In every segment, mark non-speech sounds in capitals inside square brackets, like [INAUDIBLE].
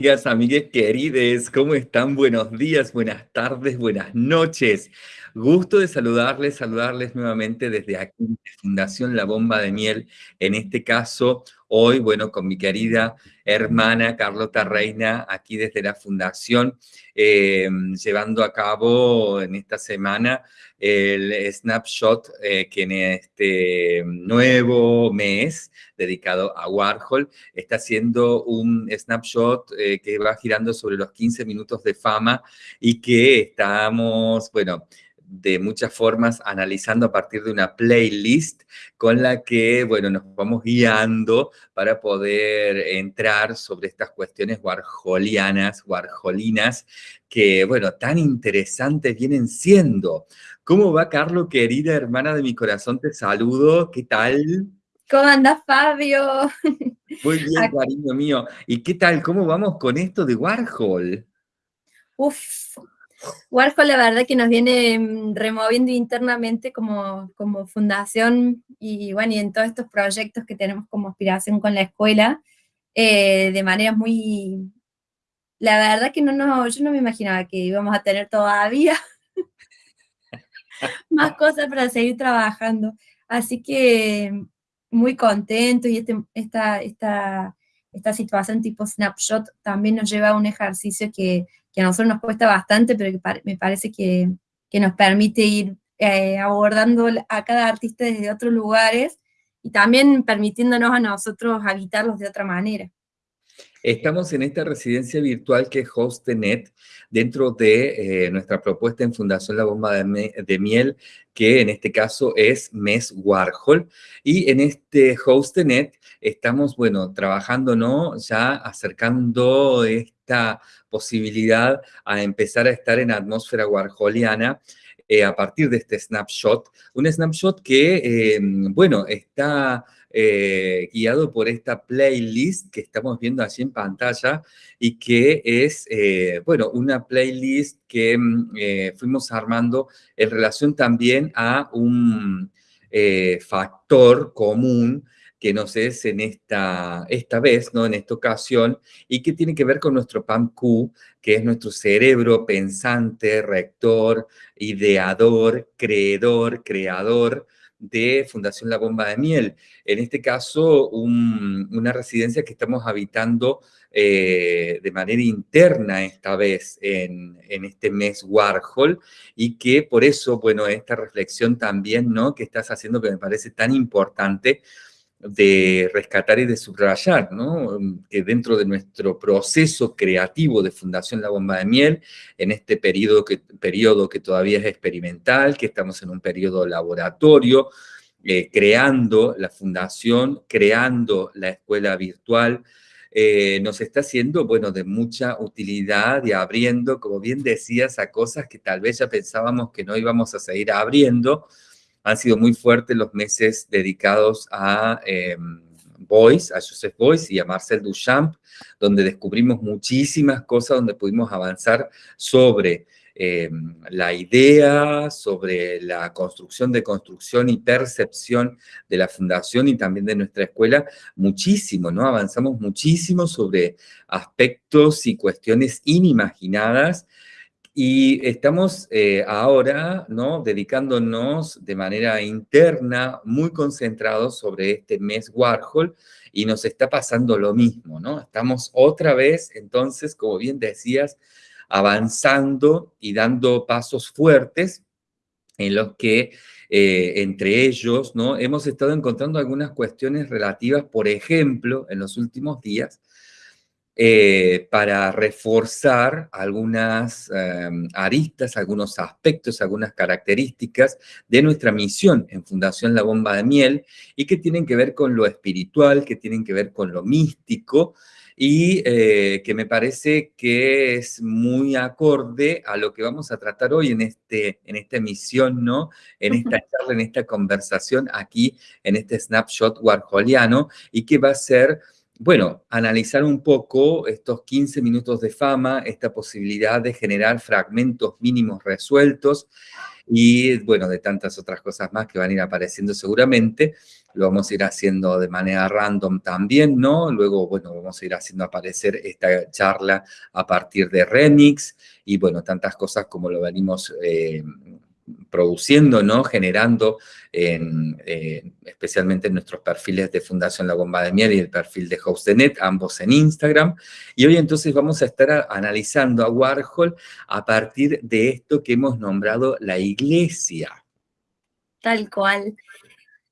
Amigas, amigues querides, ¿cómo están? Buenos días, buenas tardes, buenas noches. Gusto de saludarles, saludarles nuevamente desde aquí, Fundación La Bomba de Miel. En este caso, hoy, bueno, con mi querida hermana Carlota Reina, aquí desde la Fundación, eh, llevando a cabo en esta semana el snapshot eh, que en este nuevo mes dedicado a Warhol está haciendo un snapshot eh, que va girando sobre los 15 minutos de fama y que estamos, bueno, de muchas formas analizando a partir de una playlist con la que, bueno, nos vamos guiando para poder entrar sobre estas cuestiones warholianas, warholinas, que, bueno, tan interesantes vienen siendo. ¿Cómo va, Carlos, querida hermana de mi corazón? Te saludo. ¿Qué tal? ¿Cómo andas, Fabio? Muy bien, cariño mío. ¿Y qué tal? ¿Cómo vamos con esto de Warhol? Uf, Warhol la verdad que nos viene mm, removiendo internamente como, como fundación y bueno, y en todos estos proyectos que tenemos como aspiración con la escuela, eh, de manera muy... La verdad que no, no, yo no me imaginaba que íbamos a tener todavía [LAUGHS] más cosas para seguir trabajando. Así que muy contentos y este, esta, esta, esta situación tipo snapshot también nos lleva a un ejercicio que que a nosotros nos cuesta bastante, pero que me parece que, nos permite ir eh, abordando a cada artista desde otros lugares y también permitiéndonos a nosotros habitarlos de otra manera. Estamos en esta residencia virtual que es HostNet, dentro de eh, nuestra propuesta en Fundación La Bomba de, Miel, que en este caso es Mes Warhol. Y en este HostNet estamos, bueno, trabajando, ¿no? Ya acercando esta posibilidad a empezar a estar en atmósfera warholiana eh, a partir de este snapshot. Un snapshot que, eh, bueno, está eh, guiado por esta playlist que estamos viendo allí en pantalla y que es, bueno, una playlist que mm, fuimos armando en relación también a un factor común que nos es en esta, esta vez, ¿no? en esta ocasión, y que tiene que ver con nuestro PAMQ, que es nuestro cerebro pensante, rector, ideador, creedor, creador de Fundación La Bomba de Miel. En este caso, una residencia que estamos habitando eh, de manera interna esta vez en, en, este mes Warhol y que por eso, bueno, esta reflexión también, ¿no? Que estás haciendo que me parece tan importante de rescatar y de subrayar, ¿no? Que dentro de nuestro proceso creativo de Fundación La Bomba de Miel, en este periodo que, que todavía es experimental, que estamos en un periodo laboratorio, eh, creando la fundación, creando la escuela virtual, eh, nos está haciendo, bueno, de mucha utilidad y abriendo, como bien decías, a cosas que tal vez ya pensábamos que no íbamos a seguir abriendo, han sido muy fuertes los meses dedicados a eh, a Joseph Boyce y a Marcel Duchamp, donde descubrimos muchísimas cosas, donde pudimos avanzar sobre em, la idea, sobre la construcción de construcción y percepción de la fundación y también de nuestra escuela, muchísimo, ¿no? Avanzamos muchísimo sobre aspectos y cuestiones inimaginadas y estamos eh, ahora, ¿no? Dedicándonos de manera interna, muy concentrados sobre este mes Warhol, y nos está pasando lo mismo, ¿no? Estamos otra vez, entonces, como bien decías, avanzando y dando pasos fuertes en los que, eh, entre ellos, ¿no? Hemos estado encontrando algunas cuestiones relativas, por ejemplo, en los últimos días, eh, para reforzar algunas em, aristas, algunos aspectos, algunas características de nuestra misión en Fundación La Bomba de Miel y que tienen que ver con lo espiritual, que tienen que ver con lo místico y eh, que me parece que es muy acorde a lo que vamos a tratar hoy en, este, en esta emisión, ¿no? En esta charla, en esta conversación aquí, en este snapshot warholiano y que va a ser bueno, analizar un poco estos 15 minutos de fama, esta posibilidad de generar fragmentos mínimos resueltos y, bueno, de tantas otras cosas más que van a ir apareciendo seguramente. Lo vamos a ir haciendo de manera random también, ¿no? Luego, bueno, vamos a ir haciendo aparecer esta charla a partir de Remix y, bueno, tantas cosas como lo venimos eh, produciendo, ¿no? generando, en, especialmente en nuestros perfiles de Fundación La Bomba de Miel y el perfil de HostNet, ambos en Instagram. Y hoy entonces vamos a estar analizando a Warhol a partir de esto que hemos nombrado la iglesia. Tal cual.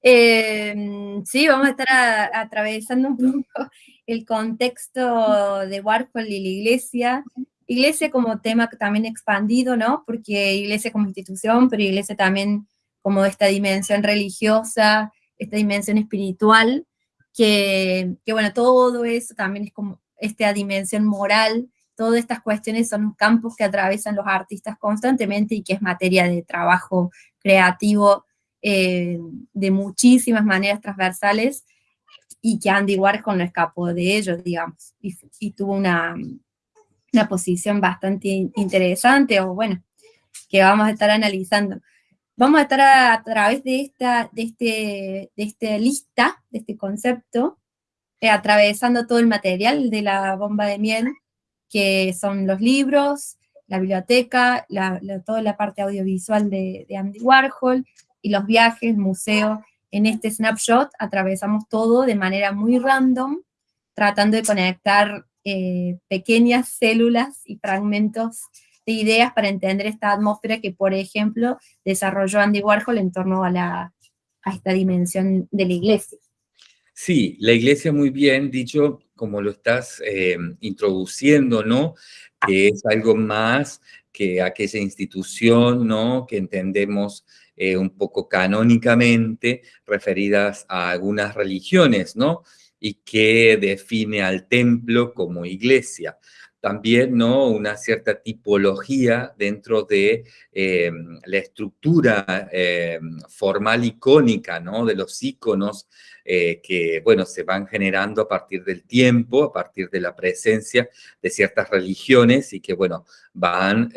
Em, sí, vamos a estar atravesando un poco el contexto de Warhol y la iglesia, iglesia como tema también expandido, ¿no? Porque iglesia como institución, pero iglesia también como esta dimensión religiosa, esta dimensión espiritual, que, bueno, todo eso también es como esta dimensión moral, todas estas cuestiones son campos que atraviesan los artistas constantemente y que es materia de trabajo creativo eh, de muchísimas maneras transversales y que Andy Warhol no escapó de ellos, digamos, y tuvo una, una posición bastante interesante, o bueno, que vamos a estar analizando. Vamos a estar a, través de esta, de, este, de esta lista, de este concepto, eh, atravesando todo el material de la bomba de miel, que son los libros, la biblioteca, toda la parte audiovisual de, de Andy Warhol, y los viajes, el museo. En este snapshot atravesamos todo de manera muy random, tratando de conectar eh, pequeñas células y fragmentos de ideas para entender esta atmósfera que, por ejemplo, desarrolló Andy Warhol en torno a, la, a esta dimensión de la iglesia. Sí, la iglesia muy bien dicho, como lo estás eh, introduciendo, ¿no? Que es algo más que aquella institución, ¿no? Que entendemos eh, un poco canónicamente referidas a algunas religiones, ¿no? Y que define al templo como iglesia. También ¿no? una cierta tipología dentro de eh, la estructura eh, formal icónica ¿no? de los iconos eh, que bueno, se van generando a partir del tiempo, a partir de la presencia de ciertas religiones y que bueno, van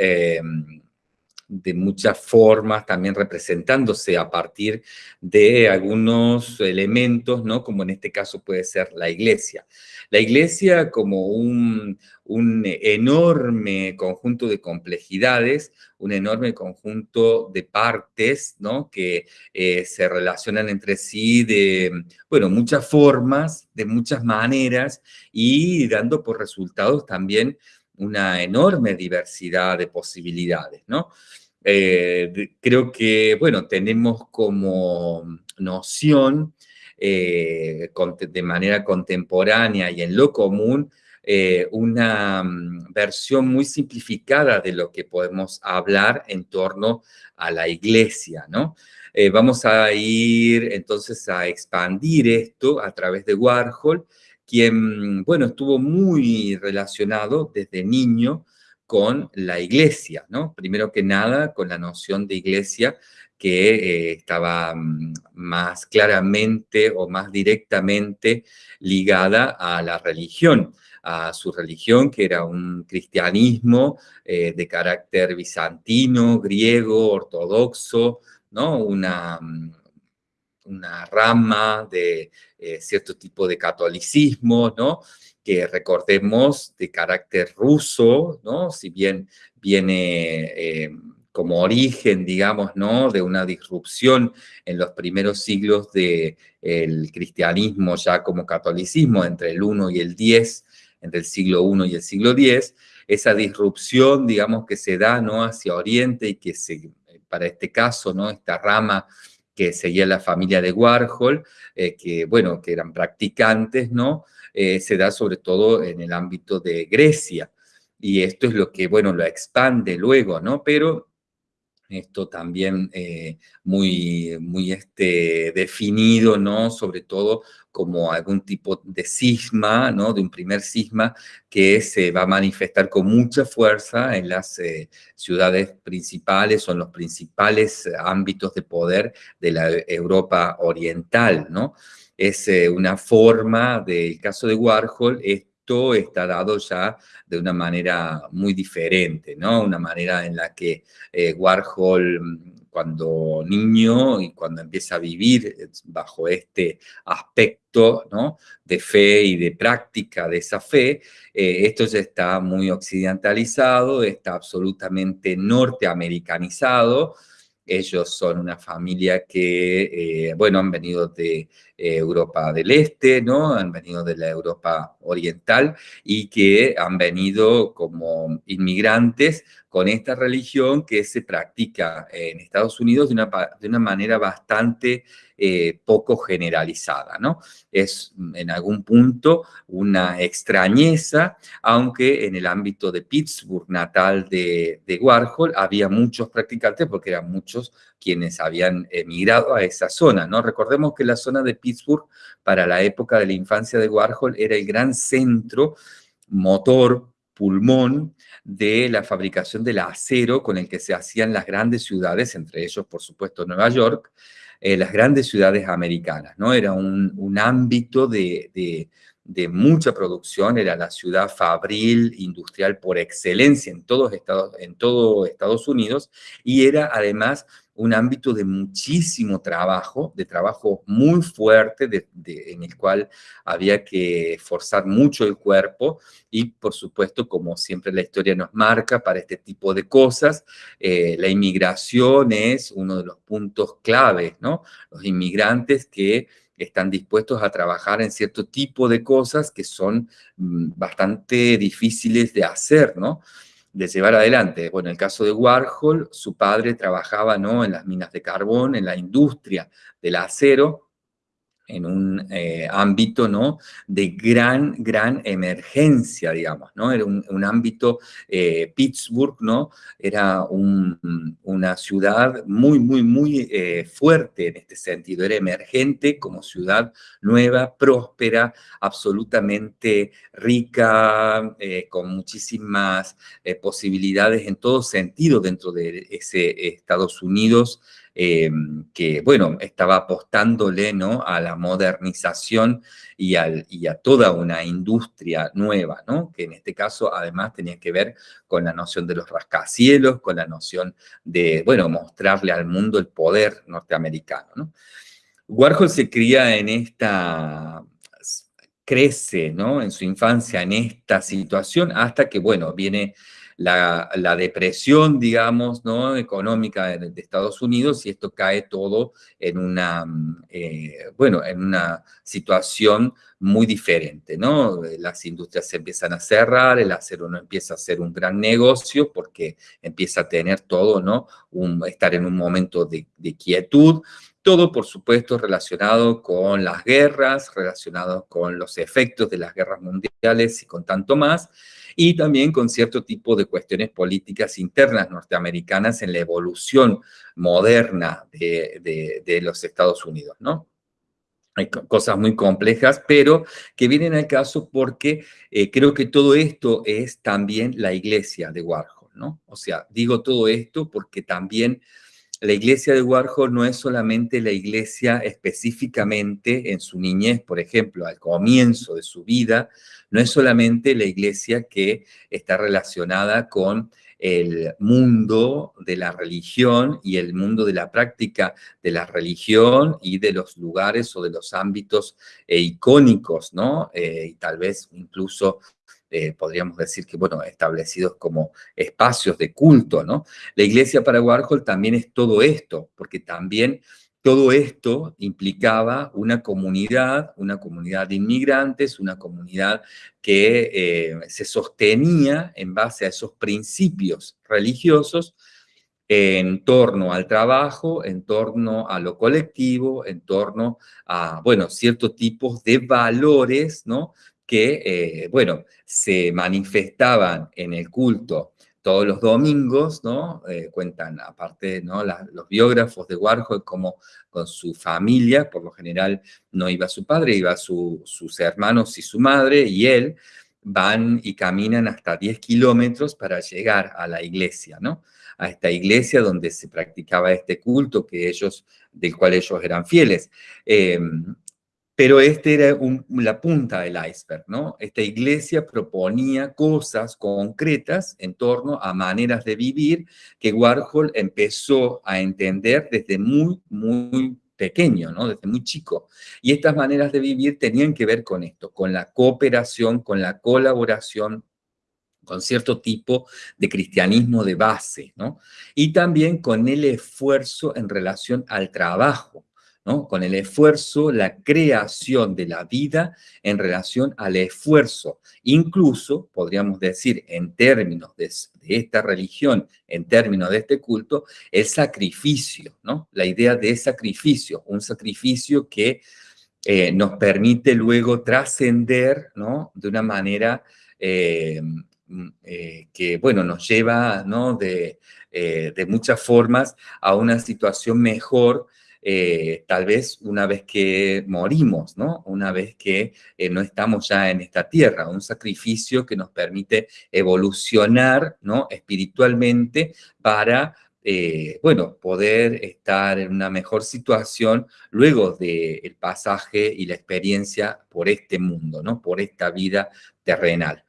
de muchas formas, también representándose a partir de algunos elementos, ¿no? Como en este caso puede ser la iglesia. La iglesia como un, enorme conjunto de complejidades, un enorme conjunto de partes, ¿no? Que eh, se relacionan entre sí de, bueno, muchas formas, de muchas maneras y dando por resultados también una enorme diversidad de posibilidades, ¿no? Eh, creo que, bueno, tenemos como noción eh, de manera contemporánea y en lo común eh, una mm, versión muy simplificada de lo que podemos hablar en torno a la iglesia, ¿no? vamos a ir entonces a expandir esto a través de Warhol, quien, bueno, estuvo muy relacionado desde niño con la iglesia, ¿no? Primero que nada, con la noción de iglesia que eh, estaba mm, más claramente o más directamente ligada a la religión, a su religión, que era un cristianismo eh, de carácter bizantino, griego, ortodoxo, ¿no? Una, mm, una rama de eh, cierto tipo de catolicismo, ¿no? Que recordemos de carácter ruso, ¿no? Si bien viene eh, como origen, digamos, ¿no? De una disrupción en los primeros siglos del cristianismo ya como catolicismo, entre el 1 y el 10, entre el siglo I y el siglo X, esa disrupción, digamos, que se da, ¿no? Hacia Oriente y que se, para este caso, ¿no? Esta rama que seguía la familia de Warhol, eh, que, bueno, que eran practicantes, ¿no? Eh, se da sobre todo en el ámbito de Grecia. Y esto es lo que, bueno, lo expande luego, ¿no? Pero esto también eh, muy, muy este, definido, ¿no? Sobre todo como algún tipo de cisma, ¿no? De un primer cisma que se va a manifestar con mucha fuerza en las eh, ciudades principales o en los principales ámbitos de poder de la Europa oriental, ¿no? Es eh, una forma del caso de Warhol, esto está dado ya de una manera muy diferente, ¿no? Una manera en la que eh, Warhol mm, cuando niño y cuando empieza a vivir bajo este aspecto ¿no? de fe y de práctica de esa fe, eh, esto ya está muy occidentalizado, está absolutamente norteamericanizado, ellos son una familia que, eh, bueno, han venido de eh, Europa del Este, ¿no? Han venido de la Europa Oriental y que han venido como inmigrantes con esta religión que se practica en Estados Unidos de una, de una manera bastante eh, poco generalizada, ¿no? Es mm, en algún punto una extrañeza, aunque en el ámbito de Pittsburgh, natal de, de Warhol, había muchos practicantes porque eran muchos quienes habían emigrado a esa zona, ¿no? Recordemos que la zona de Pittsburgh, para la época de la infancia de Warhol, era el gran centro motor pulmón de la fabricación del acero con el que se hacían las grandes ciudades, entre ellos, por supuesto, Nueva York, eh, las grandes ciudades americanas, ¿no? Era un, ámbito de, de, mucha producción, era la ciudad fabril, industrial por excelencia en todos Estados, en todo Estados Unidos, y era además un ámbito de muchísimo trabajo, de trabajo muy fuerte, en el cual había que forzar mucho el cuerpo y, por supuesto, como siempre la historia nos marca para este tipo de cosas, eh, la inmigración es uno de los puntos claves, ¿no? Los inmigrantes que están dispuestos a trabajar en cierto tipo de cosas que son mm, bastante difíciles de hacer, ¿no? De llevar adelante. Bueno, en el caso de Warhol, su padre trabajaba ¿no? en las minas de carbón, en la industria del acero, en un eh, ámbito, ¿no? De gran, gran emergencia, digamos, ¿no? Era un, ámbito, eh, Pittsburgh, ¿no? Era una ciudad muy, muy, muy eh, fuerte en este sentido. Era emergente como ciudad nueva, próspera, absolutamente rica, con muchísimas posibilidades en todo sentido dentro de ese Estados Unidos Em, que, bueno, estaba apostándole ¿no? a la modernización y, al, y, a toda una industria nueva, ¿no? que en este caso además tenía que ver con la noción de los rascacielos, con la noción de, bueno, mostrarle al mundo el poder norteamericano. ¿no? Warhol se cría en esta crece ¿no? en su infancia en esta situación hasta que, bueno, viene la, depresión, digamos, ¿no? económica de, Estados Unidos y esto cae todo en una, eh, bueno, en una situación muy diferente, ¿no? Las industrias se empiezan a cerrar, el acero no empieza a ser un gran negocio porque empieza a tener todo, ¿no? Estar en un momento de quietud, todo, por supuesto, relacionado con las guerras, relacionado con los efectos de las guerras mundiales y con tanto más, y también con cierto tipo de cuestiones políticas internas norteamericanas en la evolución moderna de, los Estados Unidos. Hay cosas muy complejas, pero que vienen al caso porque eh, creo que todo esto es también la iglesia de Warhol, ¿no? O sea, digo todo esto porque también la iglesia de Warhol no es solamente la iglesia específicamente en su niñez, por ejemplo, al comienzo de su vida, no es solamente la iglesia que está relacionada con el mundo de la religión y el mundo de la práctica de la religión y de los lugares o de los ámbitos eh, icónicos, ¿no? Eh, y tal vez incluso eh, podríamos decir que, bueno, establecidos como espacios de culto, ¿no? La iglesia para Warhol también es todo esto, porque también todo esto implicaba una comunidad, una comunidad de inmigrantes, una comunidad que eh, se sostenía en base a esos principios religiosos en torno al trabajo, en torno a lo colectivo, en torno a, bueno, ciertos tipos de valores, ¿no? Que, eh, bueno, se manifestaban en el culto todos los domingos, ¿no? Eh, cuentan, aparte, ¿no? los biógrafos de Warhol, como con su familia, por lo general no iba su padre, iba sus hermanos y su madre, y él, van y caminan hasta 10 kilómetros para llegar a la iglesia, ¿no? A esta iglesia donde se practicaba este culto que ellos, del cual ellos eran fieles. Em, pero este era la punta del iceberg, ¿no? Esta iglesia proponía cosas concretas en torno a maneras de vivir que Warhol empezó a entender desde muy, muy pequeño, ¿no? Desde muy chico. Y estas maneras de vivir tenían que ver con esto, con la cooperación, con la colaboración, con cierto tipo de cristianismo de base, ¿no? Y también con el esfuerzo en relación al trabajo, con el esfuerzo, la creación de la vida en relación al esfuerzo. Incluso, podríamos decir, en términos de, esta religión, en términos de este culto, el sacrificio, ¿no? La idea de sacrificio, un sacrificio que eh, nos permite luego trascender, ¿no? De una manera eh, mm, eh, que, bueno, nos lleva, ¿no? De, de muchas formas a una situación mejor eh, tal vez una vez que morimos, ¿no? Una vez que eh, no estamos ya en esta tierra, un sacrificio que nos permite evolucionar, ¿no? Espiritualmente para eh, bueno, poder estar en una mejor situación luego del pasaje y la experiencia por este mundo, ¿no? Por esta vida terrenal.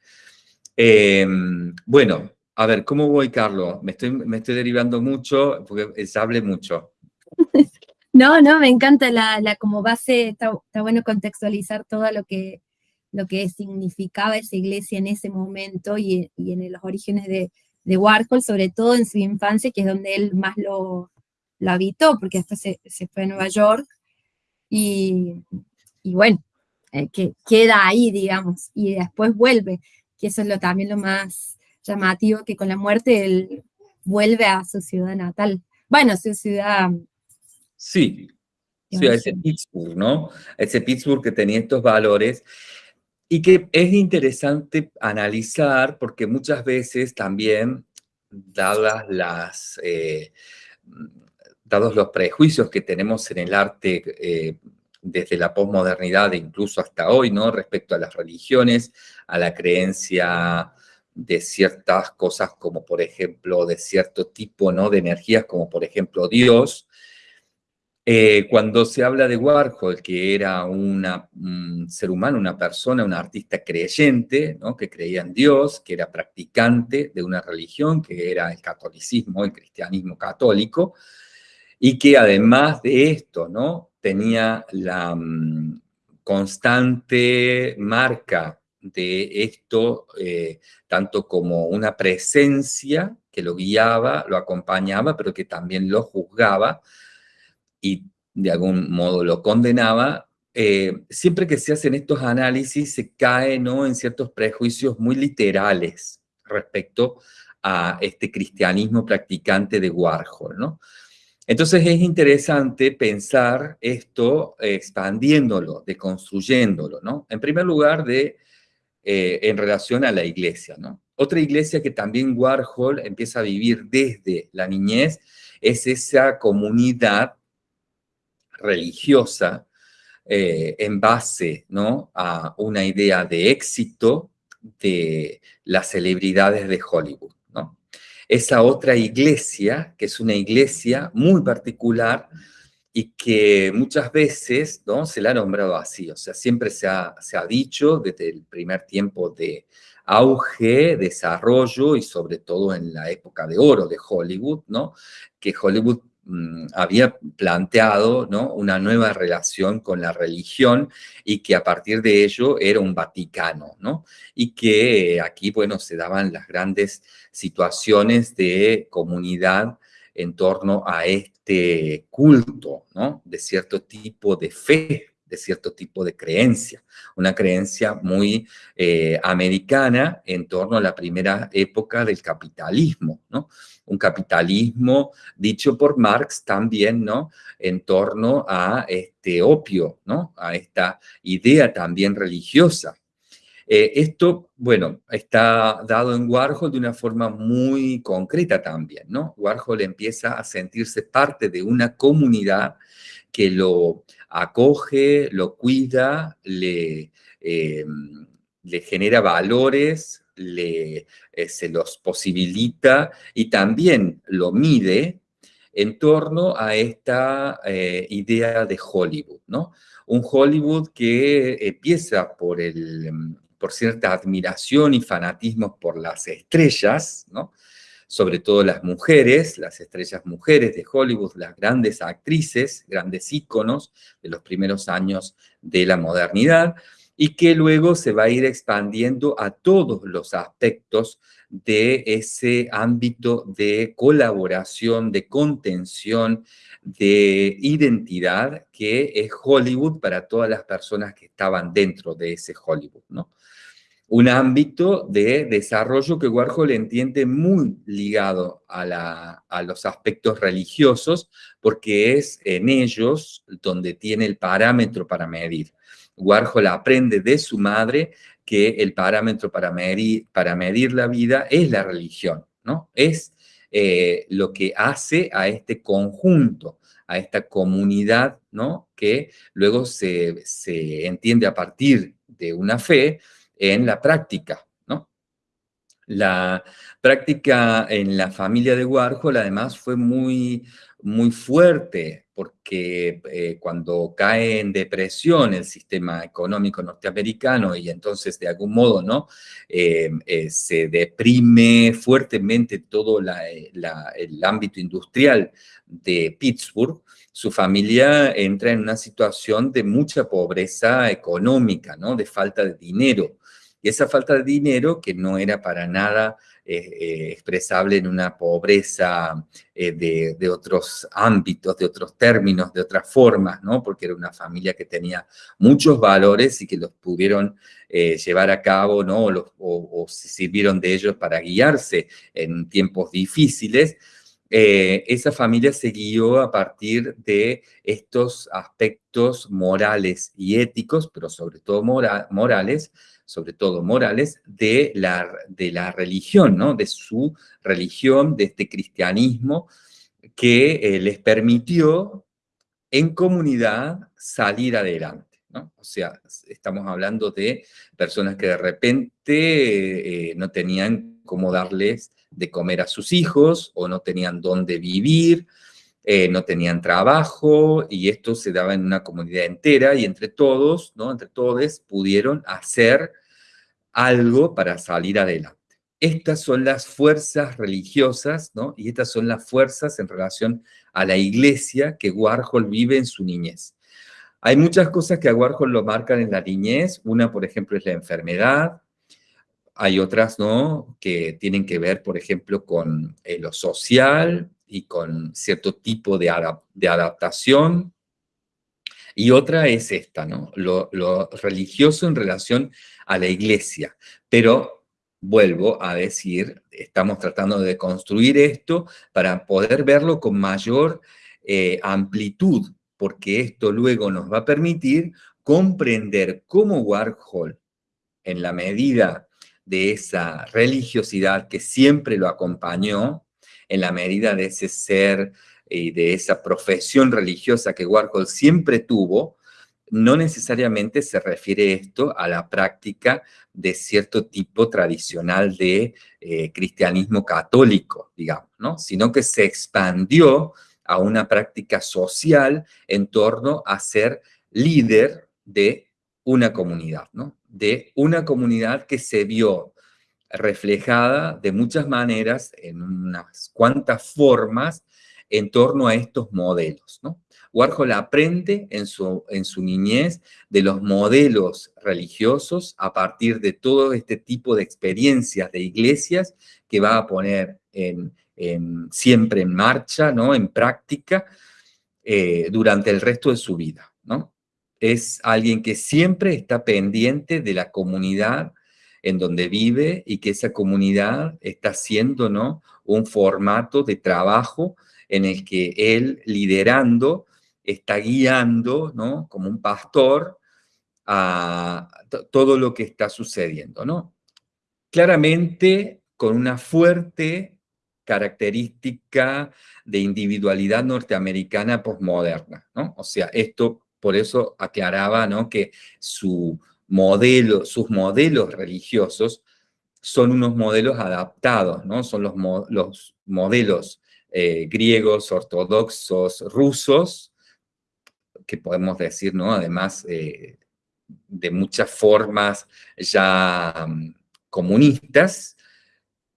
Em, bueno, a ver, ¿cómo voy, Carlos? Me estoy, me estoy derivando mucho porque se hable mucho. [LAUGHS] No, no, me encanta la, como base, está, bueno contextualizar todo lo que, lo que significaba esa iglesia en ese momento y, en los orígenes de, Warhol, sobre todo en su infancia, que es donde él más lo, habitó, porque después se, fue a Nueva York y, bueno, eh, que queda ahí, digamos, y después vuelve, que eso es lo, también lo más llamativo, que con la muerte él vuelve a su ciudad natal, bueno, su ciudad Sí, sí, a ese Pittsburgh, ¿no? ese Pittsburgh que tenía estos valores y que es interesante analizar porque muchas veces también, dadas las, eh, dados los prejuicios que tenemos en el arte eh, desde la posmodernidad e incluso hasta hoy, ¿no? Respecto a las religiones, a la creencia de ciertas cosas como, por ejemplo, de cierto tipo, ¿no? De energías como, por ejemplo, Dios, eh, cuando se habla de Warhol, que era un ser humano, una persona, un artista creyente, que creía en Dios, que era practicante de una religión, que era el catolicismo, el cristianismo católico, y que además de esto, ¿no? tenía la mm, constante marca de esto, eh, tanto como una presencia que lo guiaba, lo acompañaba, pero que también lo juzgaba, y de algún modo lo condenaba, eh, siempre que se hacen estos análisis se cae ¿no? en ciertos prejuicios muy literales respecto a este cristianismo practicante de Warhol, ¿no? Entonces es interesante pensar esto expandiéndolo, deconstruyéndolo, ¿no? En primer lugar, de, eh, en relación a la iglesia, ¿no? Otra iglesia que también Warhol empieza a vivir desde la niñez es esa comunidad religiosa eh, en base a una idea de éxito de las celebridades de Hollywood. Esa otra iglesia, que es una iglesia muy particular y que muchas veces ¿no? se la ha nombrado así, o sea, siempre se ha, dicho desde el primer tiempo de auge, desarrollo y sobre todo en la época de oro de Hollywood, ¿no? que Hollywood había planteado ¿no? una nueva relación con la religión y que a partir de ello era un Vaticano, ¿no? Y que aquí, bueno, se daban las grandes situaciones de comunidad en torno a este culto. De cierto tipo de fe, de cierto tipo de creencia, una creencia muy eh, americana en torno a la primera época del capitalismo, ¿no? Un capitalismo dicho por Marx también, ¿no? En torno a este opio, ¿no? A esta idea también religiosa. Eh, esto, bueno, está dado en Warhol de una forma muy concreta también, ¿no? Warhol empieza a sentirse parte de una comunidad que lo acoge, lo cuida, le, eh, le genera valores, le, eh, se los posibilita y también lo mide en torno a esta idea de Hollywood, ¿no? Un Hollywood que empieza por el, por cierta admiración y fanatismo por las estrellas, ¿no? Sobre todo las mujeres, las estrellas mujeres de Hollywood, las grandes actrices, grandes íconos de los primeros años de la modernidad, y que luego se va a ir expandiendo a todos los aspectos de ese ámbito de colaboración, de contención, de identidad que es Hollywood para todas las personas que estaban dentro de ese Hollywood, ¿no? Un ámbito de desarrollo que Warhol entiende muy ligado a, los aspectos religiosos, porque es en ellos donde tiene el parámetro para medir. Warhol aprende de su madre que el parámetro para medir, para medir la vida es la religión, ¿no? Es eh, lo que hace a este conjunto, a esta comunidad, ¿no? Que luego se, se entiende a partir de una fe, en la práctica, ¿no? La práctica en la familia de Warhol además fue muy, muy fuerte porque eh, cuando cae en depresión el sistema económico norteamericano y entonces de algún modo ¿no? Eh, eh, se deprime fuertemente todo el ámbito industrial de Pittsburgh, su familia entra en una situación de mucha pobreza económica, ¿no? de falta de dinero. Y esa falta de dinero, que no era para nada eh, eh, expresable en una pobreza eh, de, otros ámbitos, de otros términos, de otras formas, ¿no? Porque era una familia que tenía muchos valores y que los pudieron llevar a cabo, ¿no? O, o, sirvieron de ellos para guiarse en tiempos difíciles. Esa familia se guió a partir de estos aspectos morales y éticos, pero sobre todo morales, sobre todo morales, de la, de la religión, ¿no? De su religión, de este cristianismo, que eh, les permitió en comunidad salir adelante, ¿no? O sea, estamos hablando de personas que de repente eh, no tenían cómo darles de comer a sus hijos o no tenían dónde vivir, eh, no tenían trabajo y esto se daba en una comunidad entera y entre todos, ¿no? Entre todos pudieron hacer algo para salir adelante. Estas son las fuerzas religiosas, ¿no? Y estas son las fuerzas en relación a la iglesia que Warhol vive en su niñez. Hay muchas cosas que a Warhol lo marcan en la niñez. Una, por ejemplo, es la enfermedad. Hay otras, ¿no? Que tienen que ver, por ejemplo, con eh, lo social, y con cierto tipo de, adaptación. Y otra es esta, ¿no? Lo, religioso en relación a la iglesia. Pero vuelvo a decir, estamos tratando de construir esto para poder verlo con mayor eh, amplitud, porque esto luego nos va a permitir comprender cómo Warhol, en la medida de esa religiosidad que siempre lo acompañó, en la medida de ese ser y de esa profesión religiosa que Warhol siempre tuvo, no necesariamente se refiere esto a la práctica de cierto tipo tradicional de eh, cristianismo católico, digamos, ¿no? sino que se expandió a una práctica social en torno a ser líder de una comunidad, ¿no? De una comunidad que se vio reflejada de muchas maneras, en unas cuantas formas, en torno a estos modelos. ¿no? Warhol aprende en su, en su niñez de los modelos religiosos a partir de todo este tipo de experiencias de iglesias que va a poner siempre en marcha, ¿no? en práctica, eh, durante el resto de su vida. ¿no? Es alguien que siempre está pendiente de la comunidad en donde vive y que esa comunidad está haciendo ¿no? un formato de trabajo en el que él liderando está guiando ¿no? como un pastor a todo lo que está sucediendo, ¿no? Claramente con una fuerte característica de individualidad norteamericana posmoderna, ¿no? O sea, esto por eso aclaraba, ¿no? Que su modelo, sus modelos religiosos son unos modelos adaptados, ¿no? Son los, los modelos eh, griegos, ortodoxos, rusos, que podemos decir, ¿no? Además, eh, de muchas formas ya mm, comunistas,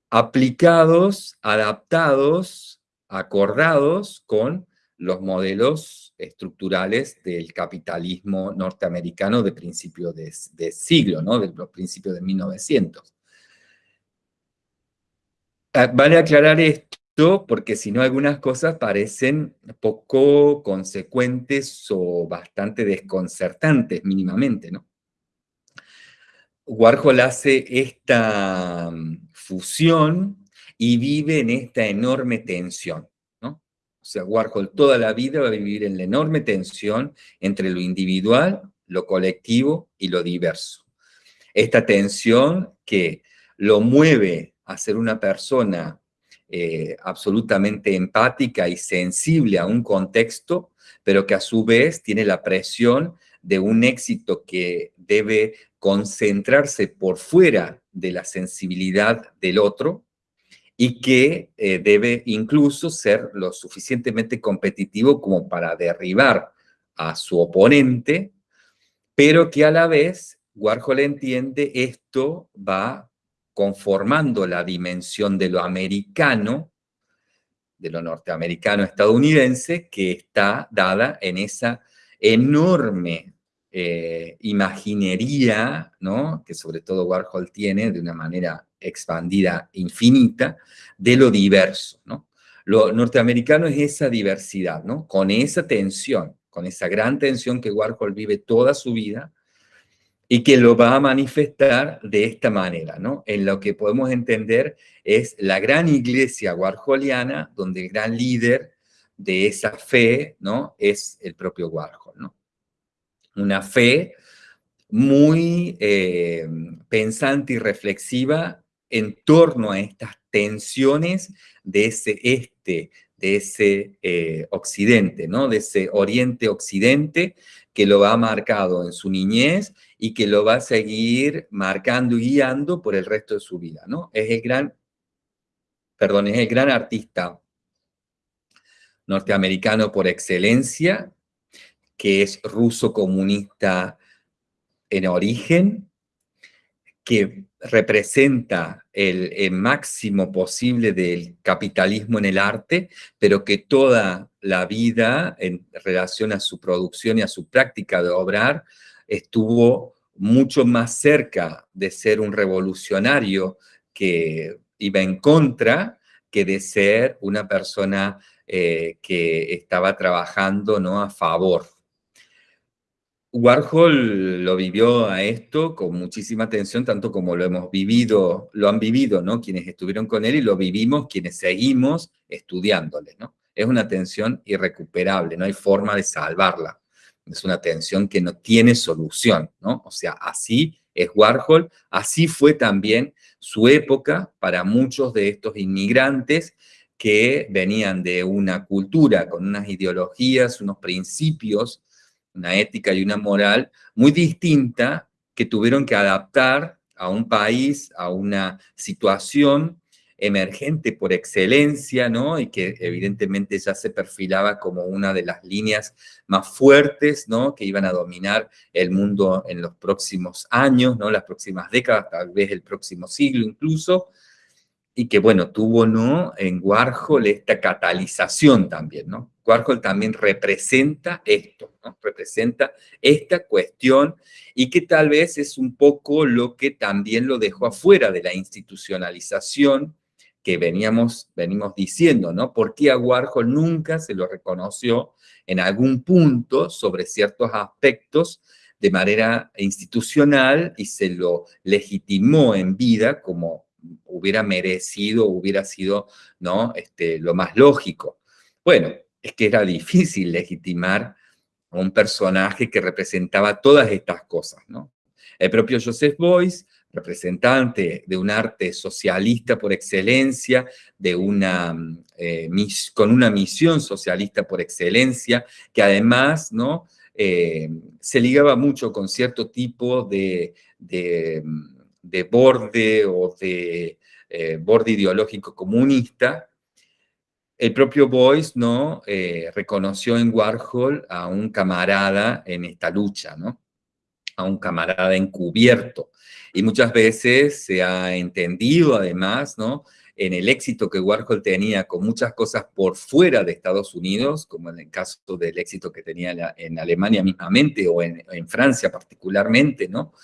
aplicados, adaptados, acordados con los modelos estructurales del capitalismo norteamericano de principio de, siglo, ¿no? de los principios de 1900. Ah, vale aclarar esto porque si no algunas cosas parecen poco consecuentes o bastante desconcertantes mínimamente, ¿no? Warhol hace esta mm, fusión y vive en esta enorme tensión. O sea, Warhol toda la vida va a vivir en la enorme tensión entre lo individual, lo colectivo y lo diverso. Esta tensión que lo mueve a ser una persona eh, absolutamente empática y sensible a un contexto, pero que a su vez tiene la presión de un éxito que debe concentrarse por fuera de la sensibilidad del otro y que eh, debe incluso ser lo suficientemente competitivo como para derribar a su oponente, pero que a la vez Warhol entiende esto va conformando la dimensión de lo americano, de lo norteamericano estadounidense, que está dada en esa enorme eh, imaginería, ¿no? que sobre todo Warhol tiene de una manera expandida, infinita, de lo diverso. ¿no? Lo norteamericano es esa diversidad, ¿no? con esa tensión, con esa gran tensión que Warhol vive toda su vida y que lo va a manifestar de esta manera, ¿no? En lo que podemos entender es la gran iglesia warholiana, donde el gran líder de esa fe, ¿no? Es el propio Warhol, ¿no? una fe muy eh, pensante y reflexiva en torno a estas tensiones de ese este, de ese eh, occidente, ¿no? De ese oriente-occidente que lo ha marcado en su niñez y que lo va a seguir marcando y guiando por el resto de su vida, ¿no? Es el gran, perdón, es el gran artista norteamericano por excelencia, que es ruso comunista en origen, que representa el, máximo posible del capitalismo en el arte, pero que toda la vida en relación a su producción y a su práctica de obrar estuvo mucho más cerca de ser un revolucionario que iba en contra que de ser una persona eh, que estaba trabajando ¿no? a favor Warhol lo vivió a esto con muchísima atención, tanto como lo hemos vivido, lo han vivido, ¿no? Quienes estuvieron con él y lo vivimos quienes seguimos estudiándole, ¿no? Es una tensión irrecuperable, no hay forma de salvarla. Es una tensión que no tiene solución, ¿no? O sea, así es Warhol, así fue también su época para muchos de estos inmigrantes que venían de una cultura con unas ideologías, unos principios una ética y una moral muy distinta que tuvieron que adaptar a un país, a una situación emergente por excelencia, ¿no? Y que evidentemente ya se perfilaba como una de las líneas más fuertes, ¿no? Que iban a dominar el mundo en los próximos años, ¿no? Las próximas décadas, tal vez el próximo siglo incluso, y que, bueno, tuvo, ¿no? En Warhol esta catalización también, ¿no? Warhol también representa esto, ¿no? Representa esta cuestión y que tal vez es un poco lo que también lo dejó afuera de la institucionalización que veníamos, venimos diciendo, ¿no? Porque a Warhol nunca se lo reconoció en algún punto sobre ciertos aspectos de manera institucional y se lo legitimó en vida como hubiera merecido, hubiera sido ¿no? este, lo más lógico. Bueno, es que era difícil legitimar un personaje que representaba todas estas cosas, ¿no? El propio Joseph Beuys, representante de un arte socialista por excelencia, de una, eh, con una misión socialista por excelencia, que además ¿no? Eh, se ligaba mucho con cierto tipo de, de, borde o de eh, borde ideológico comunista, el propio Boyce ¿no? reconoció en Warhol a un camarada en esta lucha, ¿no? a un camarada encubierto. Y muchas veces se ha entendido además, ¿no? En el éxito que Warhol tenía con muchas cosas por fuera de Estados Unidos, como en el caso del éxito que tenía en Alemania mismamente o en, Francia particularmente, ¿no?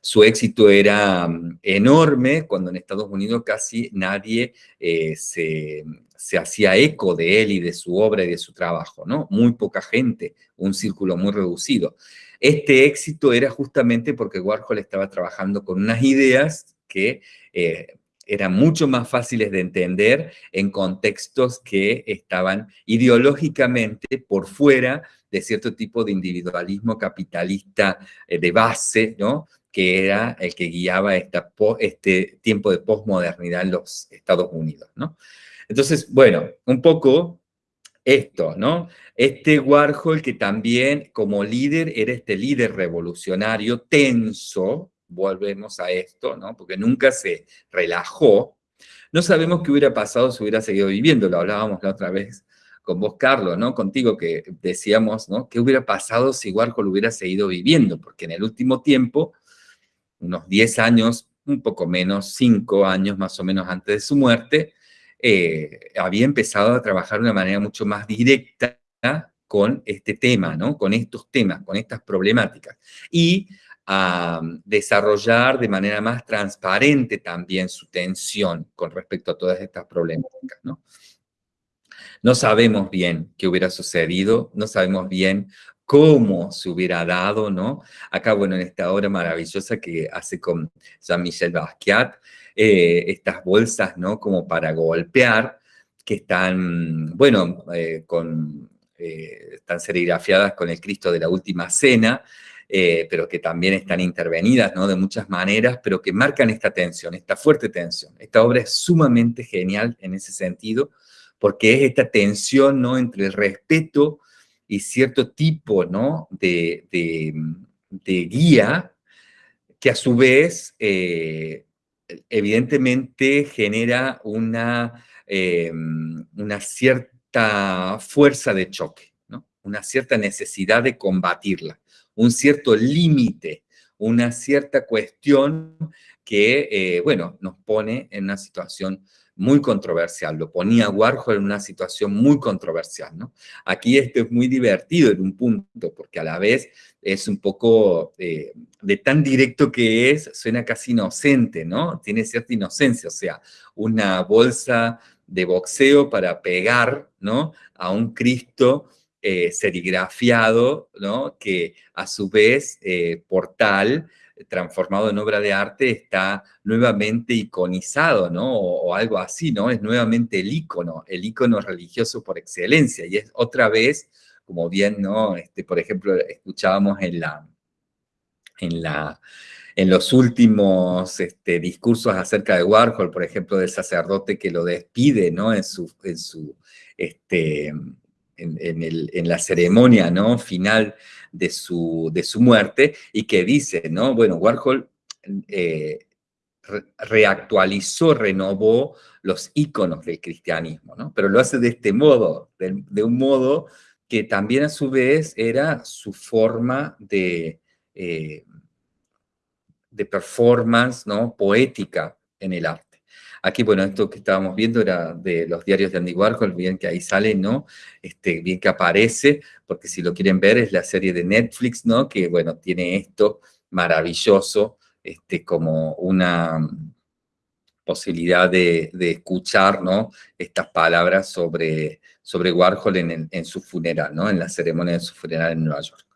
Su éxito era mm, enorme cuando en Estados Unidos casi nadie eh, se, se hacía eco de él y de su obra y de su trabajo, ¿no? Muy poca gente, un círculo muy reducido. Este éxito era justamente porque Warhol estaba trabajando con unas ideas que eh, eran mucho más fáciles de entender en contextos que estaban ideológicamente por fuera de cierto tipo de individualismo capitalista eh, de base, ¿no? que era el que guiaba este tiempo de posmodernidad en los Estados Unidos, ¿no? Entonces, bueno, un poco esto, ¿no? Este Warhol que también como líder era este líder revolucionario tenso, volvemos a esto, ¿no? Porque nunca se relajó. No sabemos qué hubiera pasado si hubiera seguido viviendo, lo hablábamos la otra vez con vos, Carlos, ¿no? Contigo que decíamos, ¿no? ¿Qué hubiera pasado si Warhol hubiera seguido viviendo? Porque en el último tiempo, unos 10 años, un poco menos, 5 años más o menos antes de su muerte, eh, había empezado a trabajar de una manera mucho más directa con este tema, ¿no? Con estos temas, con estas problemáticas. Y a desarrollar de manera más transparente también su tensión con respecto a todas estas problemáticas, ¿no? No sabemos bien qué hubiera sucedido, no sabemos bien cómo se hubiera dado, ¿no? Acá, bueno, en esta obra maravillosa que hace con Jean-Michel Basquiat, eh, estas bolsas, ¿no? Como para golpear, que están, bueno, eh, con, eh, están serigrafiadas con el Cristo de la Última Cena, pero que también están intervenidas, ¿no? De muchas maneras, pero que marcan esta tensión, esta fuerte tensión. Esta obra es sumamente genial en ese sentido, porque es esta tensión, ¿no? Entre el respeto y cierto tipo, ¿no? De, de, guía que a su vez evidentemente genera una, eh, una cierta fuerza de choque, ¿no? una cierta necesidad de combatirla, un cierto límite, una cierta cuestión que, eh, bueno, nos pone en una situación muy controversial, lo ponía Warhol en una situación muy controversial, ¿no? Aquí esto es muy divertido en un punto, porque a la vez es un poco eh, de tan directo que es, suena casi inocente, ¿no? Tiene cierta inocencia, o sea, una bolsa de boxeo para pegar, ¿no? A un Cristo eh, serigrafiado, ¿no? Que a su vez, eh, por tal, transformado en obra de arte, está nuevamente iconizado, ¿no? O, algo así, ¿no? Es nuevamente el icono, el icono religioso por excelencia. Y es otra vez, como bien, ¿no? Este, por ejemplo, escuchábamos en la... En la en los últimos este, discursos acerca de Warhol, por ejemplo, del sacerdote que lo despide, ¿no? En su, en su, este, en, la ceremonia ¿no? final de su, de su muerte y que dice, ¿no? Bueno, Warhol eh, reactualizó, renovó los íconos del cristianismo, ¿no? Pero lo hace de este modo, de, un modo que también a su vez era su forma de, eh, de performance, ¿no? Poética en el arte. Aquí, bueno, esto que estábamos viendo era de los diarios de Andy Warhol, bien que ahí sale, ¿no? Este, bien que aparece, porque si lo quieren ver es la serie de Netflix, ¿no? Que, bueno, tiene esto maravilloso, este, como una posibilidad de, escuchar, ¿no? Estas palabras sobre, sobre Warhol en, en su funeral, ¿no? En la ceremonia de su funeral en Nueva York.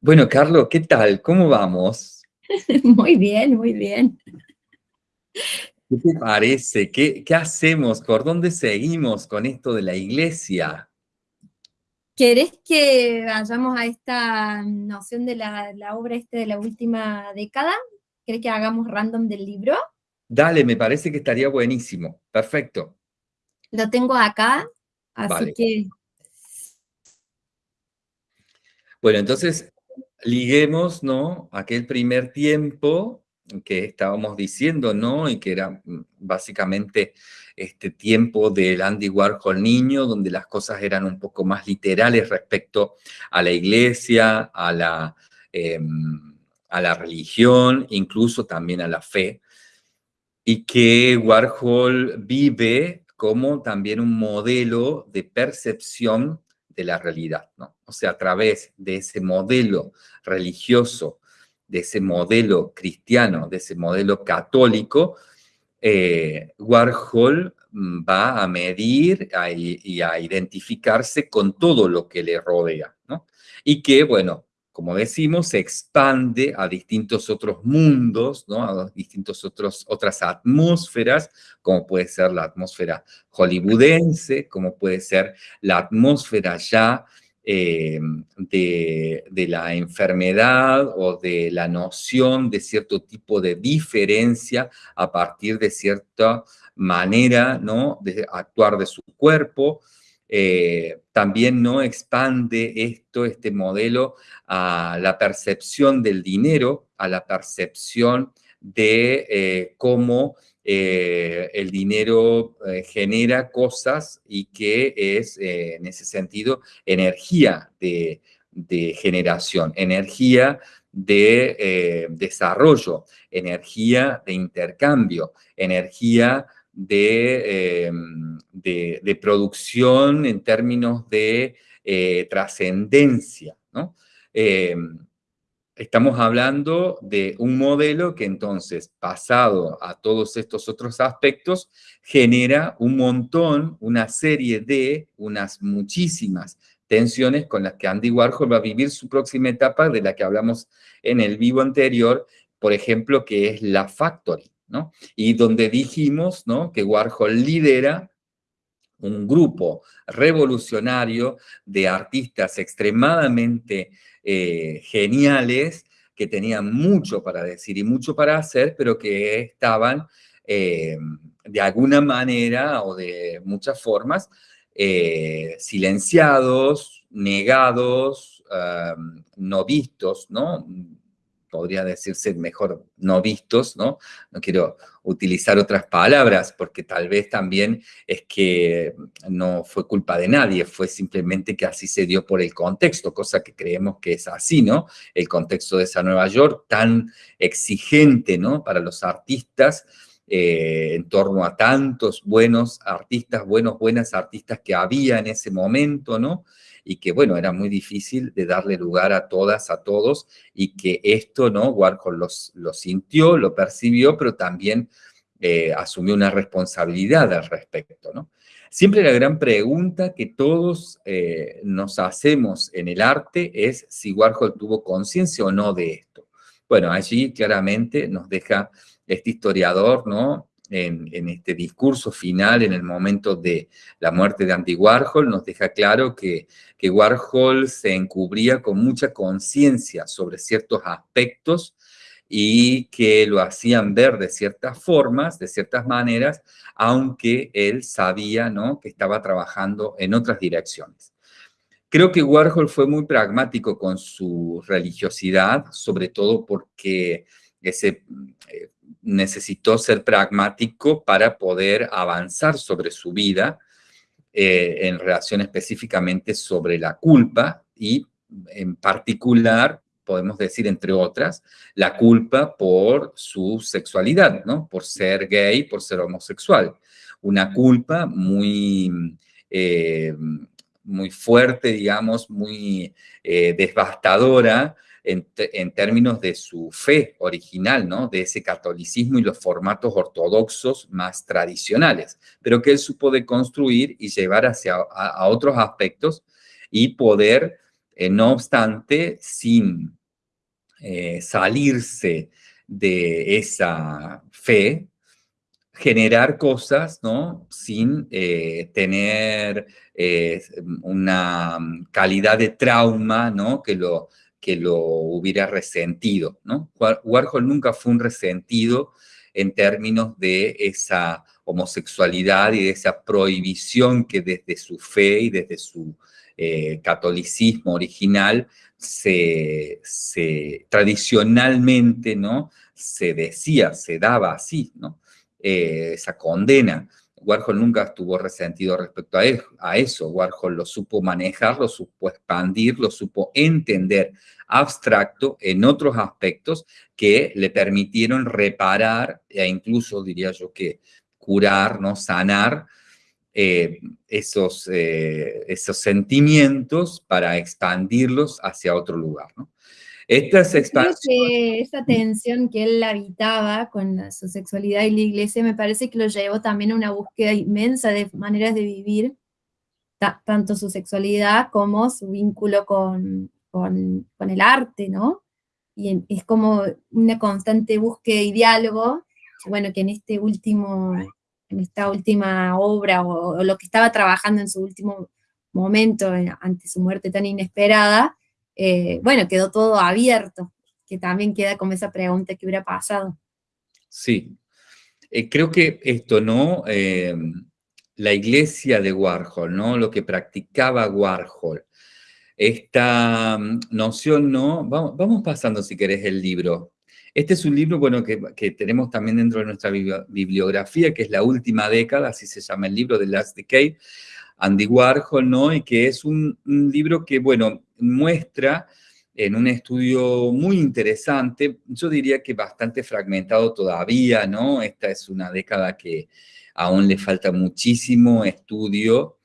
Bueno, Carlos, ¿qué tal? ¿Cómo vamos? [LAUGHS] Muy bien, muy bien. ¿Qué te parece? ¿Qué, hacemos? ¿Por dónde seguimos con esto de la iglesia? ¿Querés que vayamos a esta noción de la, obra este de la última década? ¿Querés que hagamos random del libro? Dale, me parece que estaría buenísimo. Perfecto. Lo tengo acá, así que... Bueno, entonces, liguemos, ¿no? Aquel primer tiempo que estábamos diciendo, ¿no? Y que era mm, básicamente este tiempo del Andy Warhol niño, donde las cosas eran un poco más literales respecto a la iglesia, a la, em, a la religión, incluso también a la fe, y que Warhol vive como también un modelo de percepción de la realidad, ¿no? O sea, a través de ese modelo religioso, de ese modelo cristiano, de ese modelo católico, eh, Warhol mm, va a medir y a identificarse con todo lo que le rodea, ¿no? Y que, bueno, como decimos, se expande a distintos otros mundos, ¿no? A distintos otros, otras atmósferas, como puede ser la atmósfera hollywoodense, como puede ser la atmósfera ya eh, de, la enfermedad o de la noción de cierto tipo de diferencia a partir de cierta manera ¿no? de actuar de su cuerpo. Eh, también no expande esto, este modelo, a la percepción del dinero, a la percepción de eh, cómo eh, el dinero eh, genera cosas y que es, en ese sentido, energía de, generación, energía de desarrollo, energía de intercambio, energía de, de, producción en términos de trascendencia, ¿no? Estamos hablando de un modelo que entonces, pasado a todos estos otros aspectos, genera un montón, una serie de, unas muchísimas tensiones con las que Andy Warhol va a vivir su próxima etapa, de la que hablamos en el vivo anterior, por ejemplo, que es la Factory, ¿no? Y donde dijimos, ¿no?, que Warhol lidera un grupo revolucionario de artistas extremadamente eh, geniales, que tenían mucho para decir y mucho para hacer, pero que estaban eh, de alguna manera o de muchas formas eh, silenciados, negados, no vistos, ¿no? Podría decirse mejor no vistos, ¿no? No quiero utilizar otras palabras porque tal vez también es que no fue culpa de nadie, fue simplemente que así se dio por el contexto, cosa que creemos que es así, ¿no? El contexto de esa Nueva York tan exigente, ¿no? Para los artistas, eh, en torno a tantos buenos artistas, buenos, buenas artistas que había en ese momento, ¿no? y que, bueno, era muy difícil de darle lugar a todas, a todos, y que esto, ¿no? Warhol los, lo sintió, lo percibió, pero también eh, asumió una responsabilidad al respecto, ¿no? Siempre la gran pregunta que todos eh, nos hacemos en el arte es si Warhol tuvo conciencia o no de esto. Bueno, allí claramente nos deja este historiador, ¿no? en, este discurso final, en el momento de la muerte de Andy Warhol, nos deja claro que, que Warhol se encubría con mucha conciencia sobre ciertos aspectos y que lo hacían ver de ciertas formas, de ciertas maneras, aunque él sabía ¿no? que estaba trabajando en otras direcciones. Creo que Warhol fue muy pragmático con su religiosidad, sobre todo porque ese, eh, necesitó ser pragmático para poder avanzar sobre su vida eh, en relación específicamente sobre la culpa y en particular, podemos decir entre otras, la culpa por su sexualidad, ¿no? Por ser gay, por ser homosexual. Una culpa muy, eh, muy fuerte, digamos, muy eh, devastadora, en, términos de su fe original, ¿no? De ese catolicismo y los formatos ortodoxos más tradicionales, pero que él supo deconstruir y llevar hacia otros aspectos y poder, eh, no obstante, sin eh, salirse de esa fe, generar cosas, ¿no? Sin eh, tener una calidad de trauma, ¿no? Que lo, que lo hubiera resentido, ¿no? Warhol nunca fue un resentido en términos de esa homosexualidad y de esa prohibición que desde su fe y desde su eh, catolicismo original se, tradicionalmente ¿no? se decía, se daba así, ¿no? Eh, esa condena. Warhol nunca estuvo resentido respecto a, a eso. Warhol lo supo manejar, lo supo expandir, lo supo entender abstracto en otros aspectos que le permitieron reparar e incluso diría yo que curar, ¿no? sanar eh, esos, eh, esos sentimientos para expandirlos hacia otro lugar. ¿no? Estas expansiones... esa tensión que él habitaba con su sexualidad y la iglesia me parece que lo llevó también a una búsqueda inmensa de maneras de vivir tanto su sexualidad como su vínculo con, con, con el arte, ¿no? Y es como una constante búsqueda y diálogo, bueno, que en este último en esta última obra o, lo que estaba trabajando en su último momento ante su muerte tan inesperada, eh, bueno, quedó todo abierto, que también queda como esa pregunta que hubiera pasado. Sí, eh, creo que esto, ¿no? Eh, la iglesia de Warhol, ¿no? Lo que practicaba Warhol, esta mm, noción, ¿no? Vamos, pasando, si querés, el libro. Este es un libro, bueno, que, tenemos también dentro de nuestra bibliografía, que es La Última Década, así se llama el libro de Last Decade, Andy Warhol, ¿no? Y que es un, libro que, bueno, muestra en un estudio muy interesante, yo diría que bastante fragmentado todavía, ¿no? Esta es una década que aún le falta muchísimo estudio,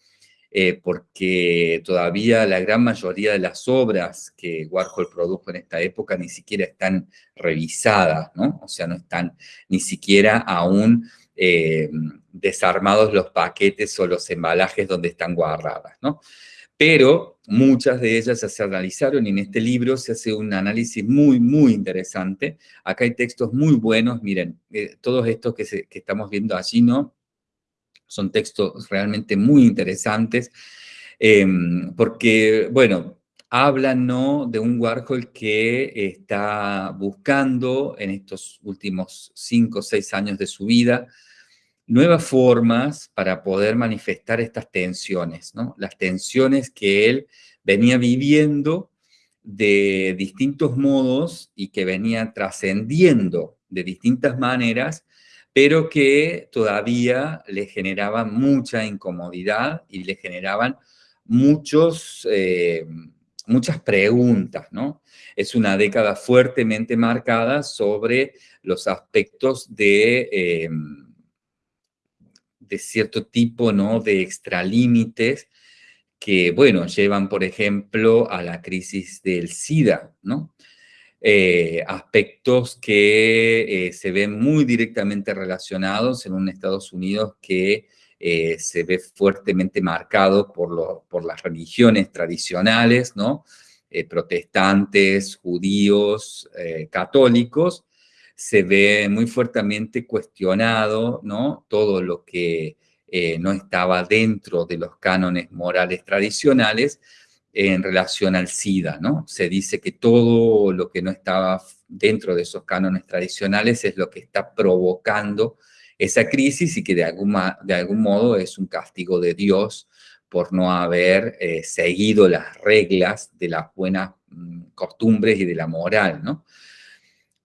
eh, porque todavía la gran mayoría de las obras que Warhol produjo en esta época ni siquiera están revisadas, ¿no? O sea, no están ni siquiera aún eh, desarmados los paquetes o los embalajes donde están guardadas, ¿no? Pero muchas de ellas ya se analizaron y en este libro se hace un análisis muy, muy interesante. Acá hay textos muy buenos, miren, eh, todos estos que, estamos viendo allí, ¿no? son textos realmente muy interesantes, em, porque, bueno, hablan ¿no? de un Warhol que está buscando en estos últimos cinco o seis años de su vida nuevas formas para poder manifestar estas tensiones, ¿no? las tensiones que él venía viviendo de distintos modos y que venía trascendiendo de distintas maneras pero que todavía le generaban mucha incomodidad y le generaban muchos, eh, muchas preguntas, ¿no? Es una década fuertemente marcada sobre los aspectos de, eh, de cierto tipo, ¿no? De extralímites que, bueno, llevan, por ejemplo, a la crisis del SIDA, ¿no? Eh, aspectos que eh, se ven muy directamente relacionados en un Estados Unidos que eh, se ve fuertemente marcado por, por las religiones tradicionales, ¿no? protestantes, judíos, católicos, se ve muy fuertemente cuestionado, ¿no? Todo lo que no estaba dentro de los cánones morales tradicionales, en relación al SIDA, ¿no? Se dice que todo lo que no estaba dentro de esos cánones tradicionales es lo que está provocando esa crisis y que de, de algún modo es un castigo de Dios por no haber eh, seguido las reglas de las buenas mm, costumbres y de la moral, ¿no?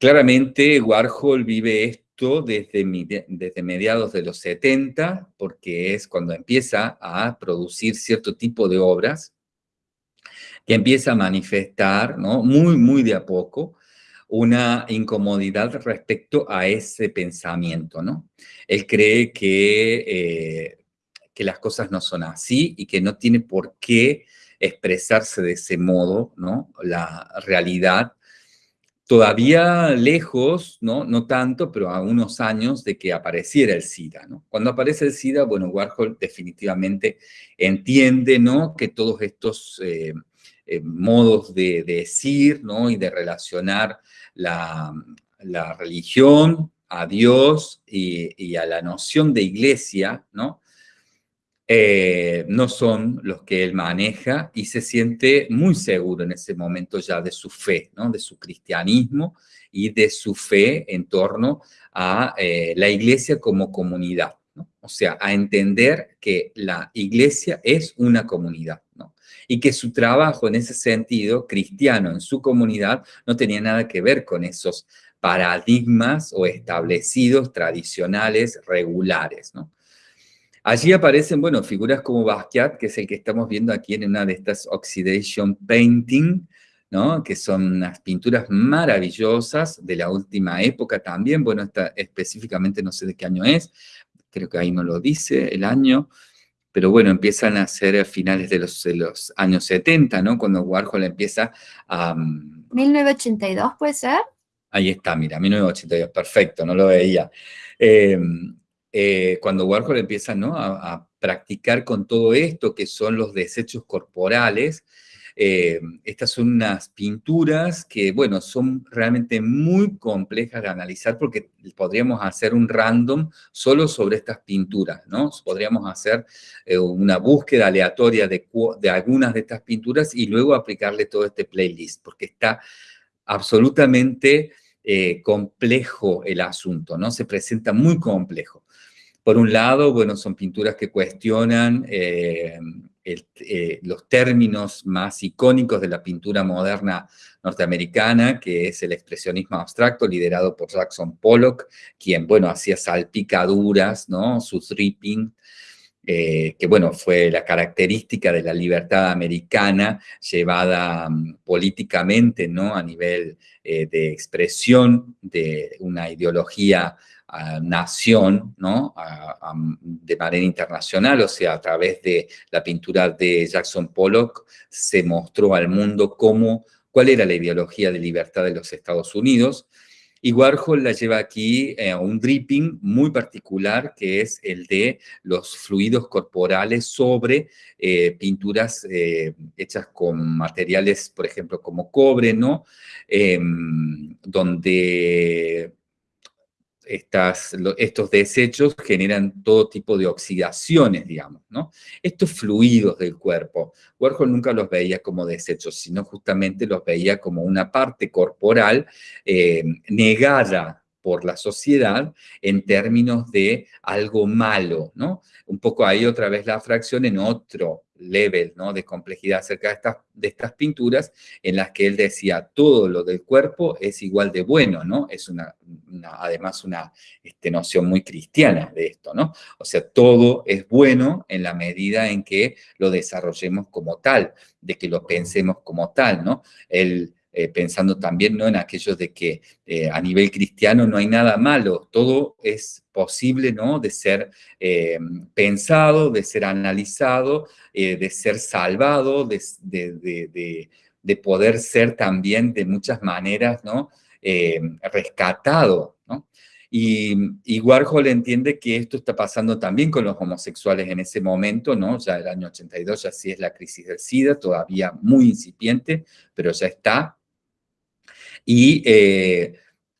Claramente Warhol vive esto desde, desde mediados de los 70, porque es cuando empieza a producir cierto tipo de obras que empieza a manifestar, ¿no? Muy, muy de a poco, una incomodidad respecto a ese pensamiento, ¿no? Él cree que, eh, que las cosas no son así y que no tiene por qué expresarse de ese modo, ¿no? La realidad todavía lejos, ¿no? no tanto, pero a unos años de que apareciera el SIDA. ¿no? Cuando aparece el SIDA, bueno, Warhol definitivamente entiende ¿no? que todos estos eh, eh, modos de, decir ¿no? y de relacionar la, religión a Dios y, a la noción de iglesia, ¿no? Eh, no son los que él maneja y se siente muy seguro en ese momento ya de su fe, ¿no? de su cristianismo y de su fe en torno a eh, la iglesia como comunidad. ¿no? O sea, a entender que la iglesia es una comunidad. Y que su trabajo en ese sentido, cristiano en su comunidad, no tenía nada que ver con esos paradigmas o establecidos tradicionales regulares. ¿no? Allí aparecen, bueno, figuras como Basquiat, que es el que estamos viendo aquí en una de estas Oxidation Painting, ¿no? que son unas pinturas maravillosas de la última época también, bueno, esta, específicamente no sé de qué año es, creo que ahí no lo dice el año, pero bueno, empiezan a ser a finales de los, de los años 70, ¿no? Cuando Warhol empieza a... 1982, mm, ¿puede ser? Ahí está, mira, 1982, perfecto, no lo veía. Eh, eh, cuando Warhol empieza a, practicar con todo esto, que son los desechos corporales, eh, estas son unas pinturas que, bueno, son realmente muy complejas de analizar porque podríamos hacer un random solo sobre estas pinturas, ¿no? Podríamos hacer una búsqueda aleatoria de, algunas de estas pinturas y luego aplicarle todo este playlist, porque está absolutamente eh, complejo el asunto, ¿no? Se presenta muy complejo. Por un lado, bueno, son pinturas que cuestionan eh, eh, los términos más icónicos de la pintura moderna norteamericana, que es el expresionismo abstracto, liderado por Jackson Pollock, quien, bueno, hacía salpicaduras, ¿no? Su dripping, que bueno, fue la característica de la libertad americana llevada mm, políticamente, ¿no? A nivel eh, de expresión de una ideología nación, ¿no? de manera internacional, o sea, a través de la pintura de Jackson Pollock se mostró al mundo cómo, cuál era la ideología de libertad de los Estados Unidos, y Warhol la lleva aquí a un dripping muy particular, que es el de los fluidos corporales sobre eh, pinturas eh, hechas con materiales, por ejemplo, como cobre, ¿no? Em, donde estas, estos desechos generan todo tipo de oxidaciones, digamos, ¿no? Estos fluidos del cuerpo, Warhol nunca los veía como desechos, sino justamente los veía como una parte corporal eh, negada por la sociedad en términos de algo malo, ¿no? Un poco ahí otra vez la fracción en otro level ¿no? de complejidad acerca de estas, de estas pinturas en las que él decía todo lo del cuerpo es igual de bueno, ¿no? Es una, además una este, noción muy cristiana de esto, ¿no? O sea, todo es bueno en la medida en que lo desarrollemos como tal, de que lo pensemos como tal, ¿no? El, eh, pensando también ¿no? en aquellos de que eh, a nivel cristiano no hay nada malo, todo es posible ¿no? de ser eh, pensado, de ser analizado, de ser salvado, de, de, poder ser también de muchas maneras ¿no? rescatado. ¿no? Y, y, Warhol entiende que esto está pasando también con los homosexuales en ese momento, ¿no? Ya el año 82 ya sí es la crisis del SIDA, todavía muy incipiente, pero ya está. Y eh,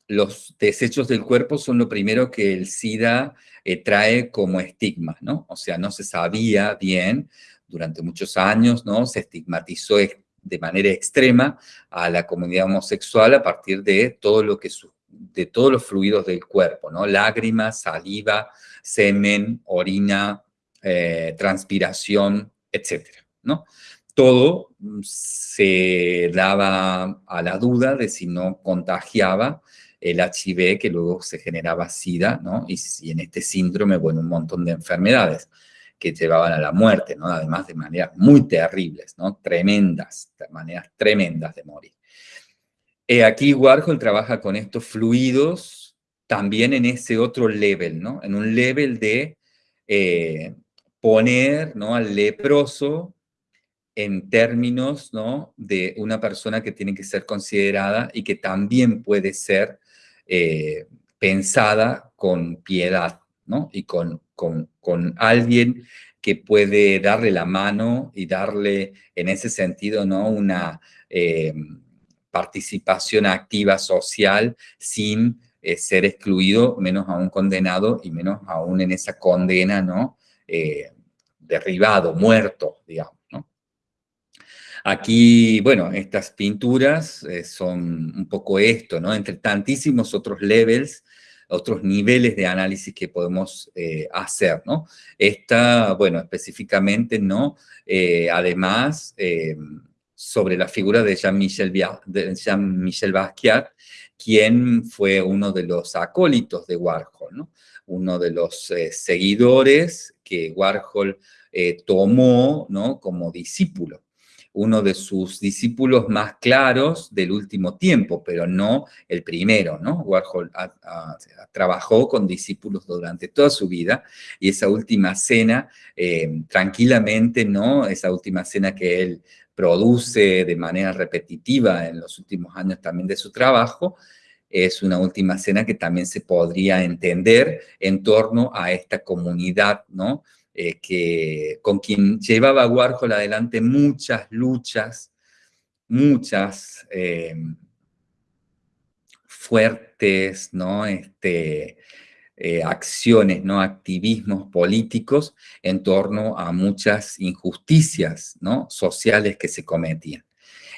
los desechos del cuerpo son lo primero que el SIDA eh, trae como estigma, ¿no? O sea, no se sabía bien durante muchos años, ¿no? Se estigmatizó de manera extrema a la comunidad homosexual a partir de todo lo que de todos los fluidos del cuerpo, ¿no? Lágrimas, saliva, semen, orina, eh, transpiración, etcétera, ¿no? Todo se daba a la duda de si no contagiaba el HIV, que luego se generaba SIDA, ¿no? Y, en este síndrome, bueno, un montón de enfermedades que llevaban a la muerte, ¿no? Además de maneras muy terribles, ¿no? Tremendas, de maneras tremendas de morir. Eh, aquí Warhol trabaja con estos fluidos también en ese otro level, ¿no? En un level de eh, poner, ¿no? Al leproso en términos ¿no? de una persona que tiene que ser considerada y que también puede ser eh, pensada con piedad, ¿no? Y con, con, alguien que puede darle la mano y darle en ese sentido, ¿no? Una eh, participación activa social sin eh, ser excluido, menos aún condenado y menos aún en esa condena, ¿no? Derribado, muerto, digamos. Aquí, bueno, estas pinturas eh, son un poco esto, ¿no? Entre tantísimos otros levels, otros niveles de análisis que podemos hacer, ¿no? Esta, bueno, específicamente, ¿no? además, sobre la figura de Jean-Michel Jean Basquiat, quien fue uno de los acólitos de Warhol, uno de los eh, seguidores que Warhol eh, tomó ¿no? como discípulo uno de sus discípulos más claros del último tiempo, pero no el primero, ¿no? Warhol trabajó con discípulos durante toda su vida y esa última cena, eh, tranquilamente, ¿no? Esa última cena que él produce de manera repetitiva en los últimos años también de su trabajo, es una última cena que también se podría entender en torno a esta comunidad, ¿no? Eh, que, con quien llevaba Warhol adelante muchas luchas, muchas eh, fuertes, ¿no? Este, eh, acciones, ¿no? activismos políticos en torno a muchas injusticias ¿no? sociales que se cometían.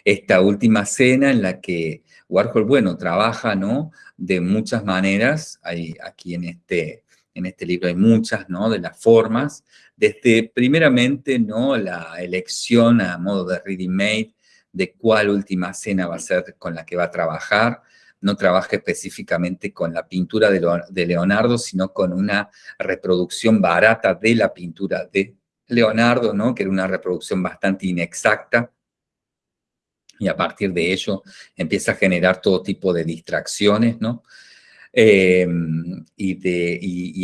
Esta última cena en la que Warhol, bueno, trabaja ¿no? de muchas maneras, hay, aquí en este, en este libro hay muchas ¿no? de las formas, desde primeramente ¿no? la elección a modo de ready made de cuál última cena va a ser con la que va a trabajar, no trabaja específicamente con la pintura de Leonardo, sino con una reproducción barata de la pintura de Leonardo, ¿no? que era una reproducción bastante inexacta, y a partir de ello empieza a generar todo tipo de distracciones, ¿no? Em, y, de,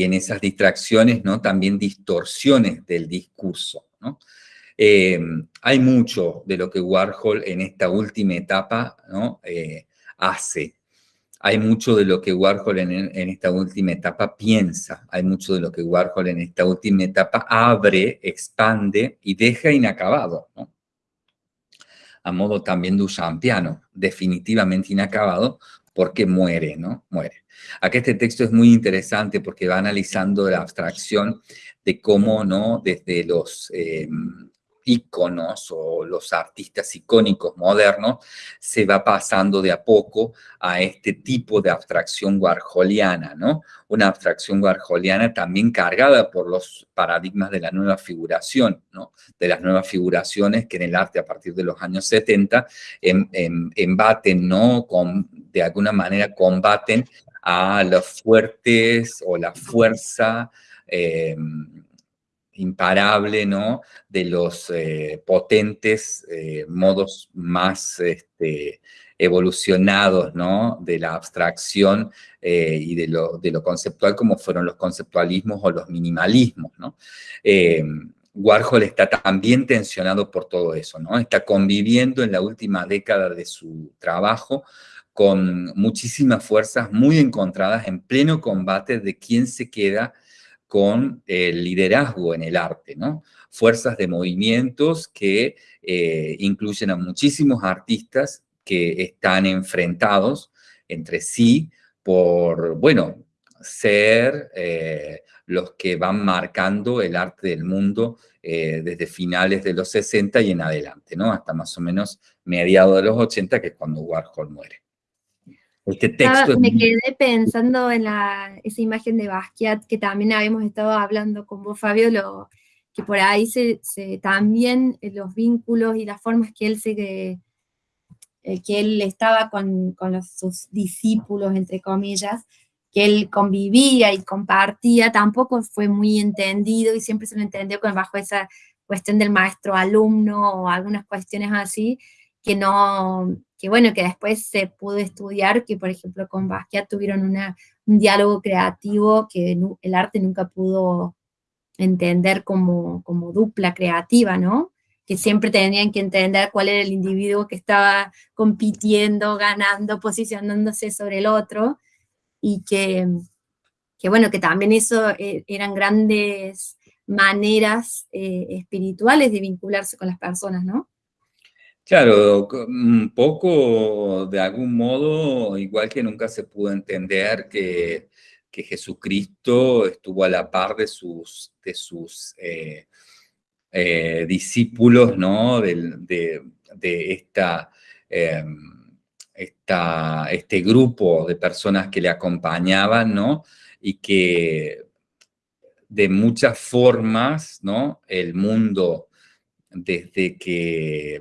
en esas distracciones, ¿no? También distorsiones del discurso, ¿no? Em, hay mucho de lo que Warhol en esta última etapa, ¿no? Eh, hace hay mucho de lo que Warhol en, esta última etapa piensa, hay mucho de lo que Warhol en esta última etapa abre, expande y deja inacabado. A modo también Duchampiano, definitivamente inacabado, porque muere, ¿no? Muere. Aquí este texto es muy interesante porque va analizando la abstracción de cómo, ¿no? Desde los... Eh, íconos o los artistas icónicos modernos, se va pasando de a poco a este tipo de abstracción warholiana, ¿no? Una abstracción warholiana también cargada por los paradigmas de la nueva figuración, ¿no? De las nuevas figuraciones que en el arte a partir de los años 70 embaten, ¿no? Con, de alguna manera combaten a los fuertes o la fuerza eh, imparable, ¿no? De los eh, potentes eh, modos más este, evolucionados, ¿no? De la abstracción eh, y de lo, de lo, conceptual como fueron los conceptualismos o los minimalismos, ¿no? Warhol está también tensionado por todo eso, ¿no? Está conviviendo en la última década de su trabajo con muchísimas fuerzas muy encontradas en pleno combate de quién se queda con el liderazgo en el arte, ¿no? Fuerzas de movimientos que eh, incluyen a muchísimos artistas que están enfrentados entre sí por, bueno, ser eh, los que van marcando el arte del mundo eh, desde finales de los 60 y en adelante, ¿no? Hasta más o menos mediados de los 80, que es cuando Warhol muere. Este texto me quedé pensando en la, esa imagen de Basquiat que también habíamos estado hablando con vos, Fabio, lo, que por ahí se, también eh, los vínculos y las formas que él se que, eh, que él estaba con, con sus discípulos, entre comillas, que él convivía y compartía, tampoco fue muy entendido y siempre se lo entendió con, bajo esa cuestión del maestro-alumno o algunas cuestiones así, que no, que bueno, que después se pudo estudiar, que por ejemplo con Basquiat tuvieron un diálogo creativo que el arte nunca pudo entender como, como dupla creativa, ¿no? Que siempre tenían que entender cuál era el individuo que estaba compitiendo, ganando, posicionándose sobre el otro, y que, que bueno, que también eso eh, eran grandes maneras eh, espirituales de vincularse con las personas, ¿no? Claro, un poco de algún modo, igual que nunca se pudo entender que, Jesucristo estuvo a la par de sus, de sus eh, eh, discípulos, ¿no? De, esta, em, esta, este grupo de personas que le acompañaban, ¿no? Y que de muchas formas, ¿no? El mundo, desde que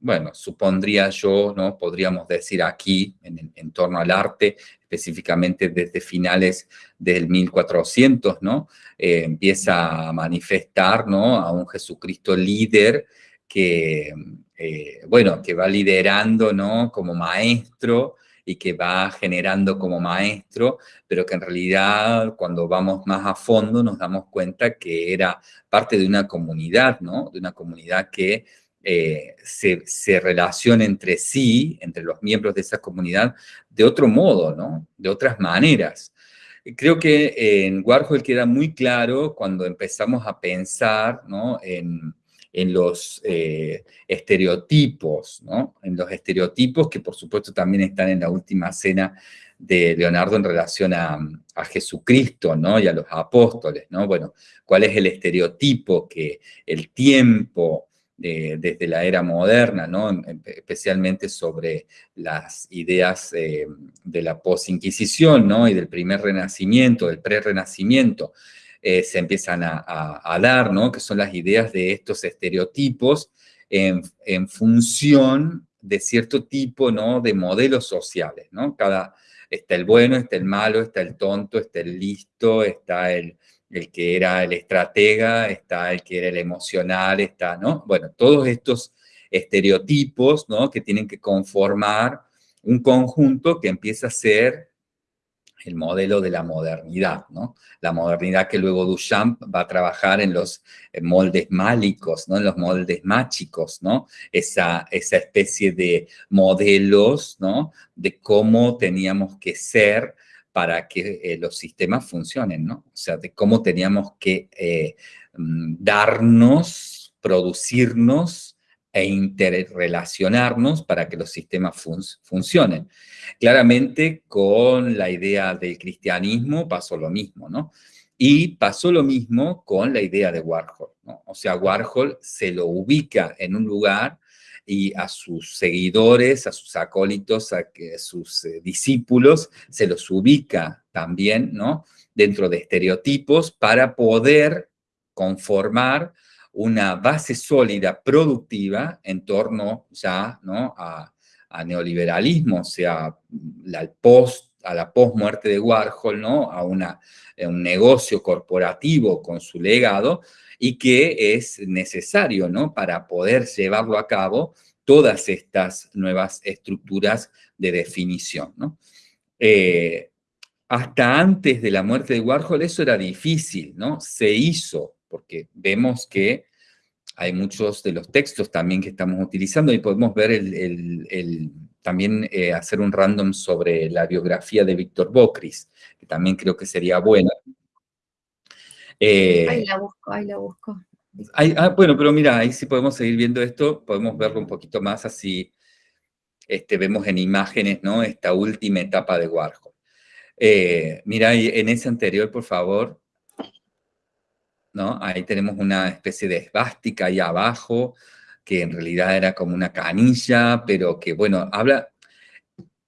bueno, supondría yo, ¿no? Podríamos decir aquí, en, torno al arte, específicamente desde finales del 1400, ¿no? Eh, empieza a manifestar, ¿no? A un Jesucristo líder que, eh, bueno, que va liderando, ¿no? Como maestro y que va generando como maestro, pero que en realidad cuando vamos más a fondo nos damos cuenta que era parte de una comunidad, ¿no? De una comunidad que eh, se, relaciona entre sí, entre los miembros de esa comunidad, de otro modo, ¿no? De otras maneras. Creo que en Warhol queda muy claro cuando empezamos a pensar ¿no? en, los eh, estereotipos, ¿no? En los estereotipos que por supuesto también están en la última cena de Leonardo en relación a, a, Jesucristo, ¿no? Y a los apóstoles, ¿no? Bueno, ¿cuál es el estereotipo que el tiempo, desde la era moderna, especialmente sobre las ideas eh, de la posinquisición y del primer renacimiento, del pre-renacimiento, eh, se empiezan a, dar, ¿no? que son las ideas de estos estereotipos en, función de cierto tipo ¿no? de modelos sociales. ¿no? Está el bueno, está el malo, está el tonto, está el listo, está el el que era el estratega, está el que era el emocional, está, ¿no? Bueno, todos estos estereotipos, ¿no? Que tienen que conformar un conjunto que empieza a ser el modelo de la modernidad, ¿no? La modernidad que luego Duchamp va a trabajar en los moldes málicos, ¿no? En los moldes mágicos, ¿no? Esa, esa especie de modelos, ¿no? De cómo teníamos que ser para que eh, los sistemas funcionen, ¿no? O sea, de cómo teníamos que eh, mm, darnos, producirnos e interrelacionarnos para que los sistemas funcionen. Claramente con la idea del cristianismo pasó lo mismo, ¿no? Y pasó lo mismo con la idea de Warhol, ¿no? O sea, Warhol se lo ubica en un lugar y a sus seguidores, a sus acólitos, a, sus eh, discípulos, se los ubica también, ¿no? Dentro de estereotipos para poder conformar una base sólida, productiva, en torno ya, ¿no? A, neoliberalismo, o sea, la post, a la post-muerte de Warhol, ¿no? A una, un negocio corporativo con su legado, y que es necesario, ¿no? Para poder llevarlo a cabo todas estas nuevas estructuras de definición, ¿no? Eh, hasta antes de la muerte de Warhol eso era difícil, ¿no? Se hizo, porque vemos que hay muchos de los textos también que estamos utilizando y podemos ver el, también eh, hacer un random sobre la biografía de Víctor Bocris, que también creo que sería buena. Eh, ahí la busco, ahí la busco. ah, bueno, pero mira, ahí sí podemos seguir viendo esto, podemos verlo un poquito más así, este, vemos en imágenes, ¿no? Esta última etapa de Warhol. Eh, mira, en ese anterior, por favor, Ahí tenemos una especie de esvástica ahí abajo, que en realidad era como una canilla, pero que, bueno, habla,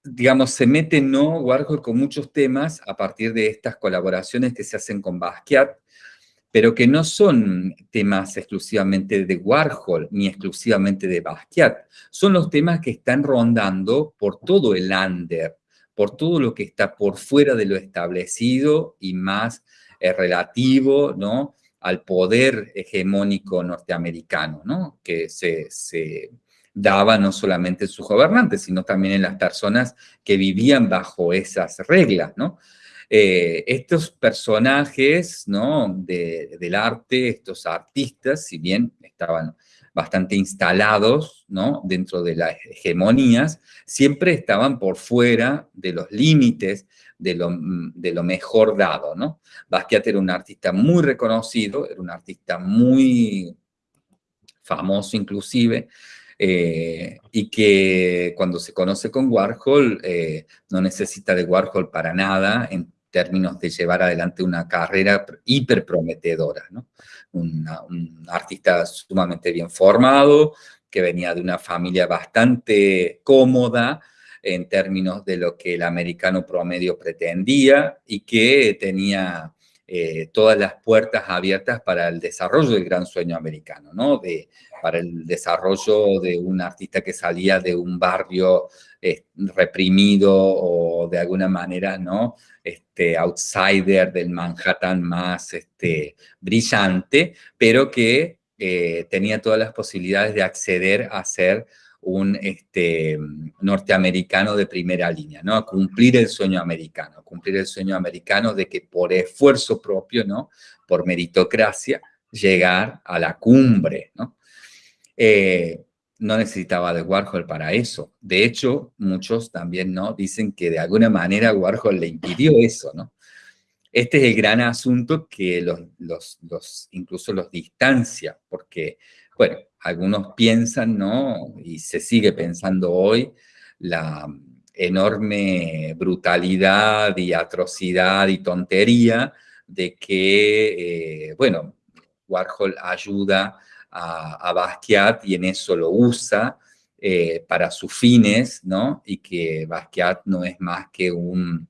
digamos, se mete, ¿no? Warhol con muchos temas a partir de estas colaboraciones que se hacen con Basquiat, pero que no son temas exclusivamente de Warhol ni exclusivamente de Basquiat, son los temas que están rondando por todo el under, por todo lo que está por fuera de lo establecido y más eh, relativo, ¿no? Al poder hegemónico norteamericano, ¿no? que se, se daba no solamente en sus gobernantes, sino también en las personas que vivían bajo esas reglas, ¿no? Eh, estos personajes ¿no? del arte, estos artistas, si bien estaban bastante instalados ¿no? dentro de las hegemonías, siempre estaban por fuera de los límites de lo, mejor dado. ¿no? Basquiat era un artista muy reconocido, era un artista muy famoso inclusive, eh, y que cuando se conoce con Warhol eh, no necesita de Warhol para nada en términos de llevar adelante una carrera hiperprometedora, ¿no? Un artista sumamente bien formado, que venía de una familia bastante cómoda, en términos de lo que el americano promedio pretendía y que tenía eh, todas las puertas abiertas para el desarrollo del gran sueño americano, ¿no? De, para el desarrollo de un artista que salía de un barrio eh, reprimido o de alguna manera, ¿no? Este, outsider del Manhattan más este, brillante, pero que eh, tenía todas las posibilidades de acceder a ser un este, norteamericano de primera línea, ¿no? A cumplir el sueño americano, cumplir el sueño americano de que por esfuerzo propio, ¿no? Por meritocracia, llegar a la cumbre, ¿no? Eh, no necesitaba de Warhol para eso. De hecho, muchos también, ¿no? Dicen que de alguna manera Warhol le impidió eso, ¿no? Este es el gran asunto que los, los, los incluso los distancia, porque bueno, algunos piensan, ¿no? Y se sigue pensando hoy, la enorme brutalidad y atrocidad y tontería de que, eh, bueno, Warhol ayuda a, Basquiat y en eso lo usa eh, para sus fines, ¿no? Y que Basquiat no es más que un,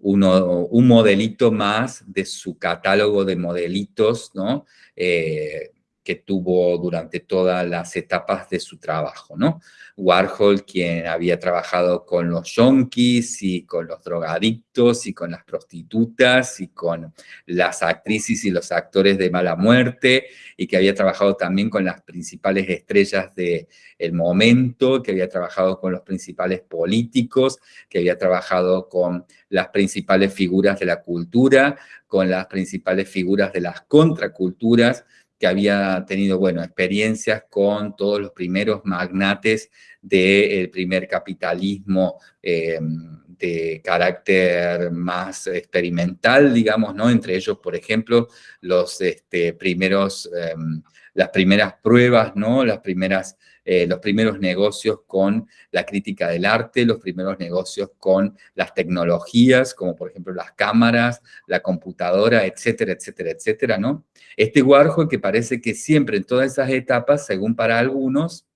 un modelito más de su catálogo de modelitos, ¿no? Eh, que tuvo durante todas las etapas de su trabajo, ¿no? Warhol, quien había trabajado con los yonkis y con los drogadictos y con las prostitutas y con las actrices y los actores de mala muerte y que había trabajado también con las principales estrellas del el momento, que había trabajado con los principales políticos, que había trabajado con las principales figuras de la cultura, con las principales figuras de las contraculturas, que había tenido, bueno, experiencias con todos los primeros magnates del primer capitalismo eh, de carácter más experimental, digamos, ¿no? Entre ellos, por ejemplo, los este, primeros, em, las primeras pruebas, ¿no? Las primeras eh, los primeros negocios con la crítica del arte, los primeros negocios con las tecnologías, como por ejemplo las cámaras, la computadora, etcétera, etcétera, etcétera, ¿no? Este Warhol que parece que siempre en todas esas etapas, según para algunos,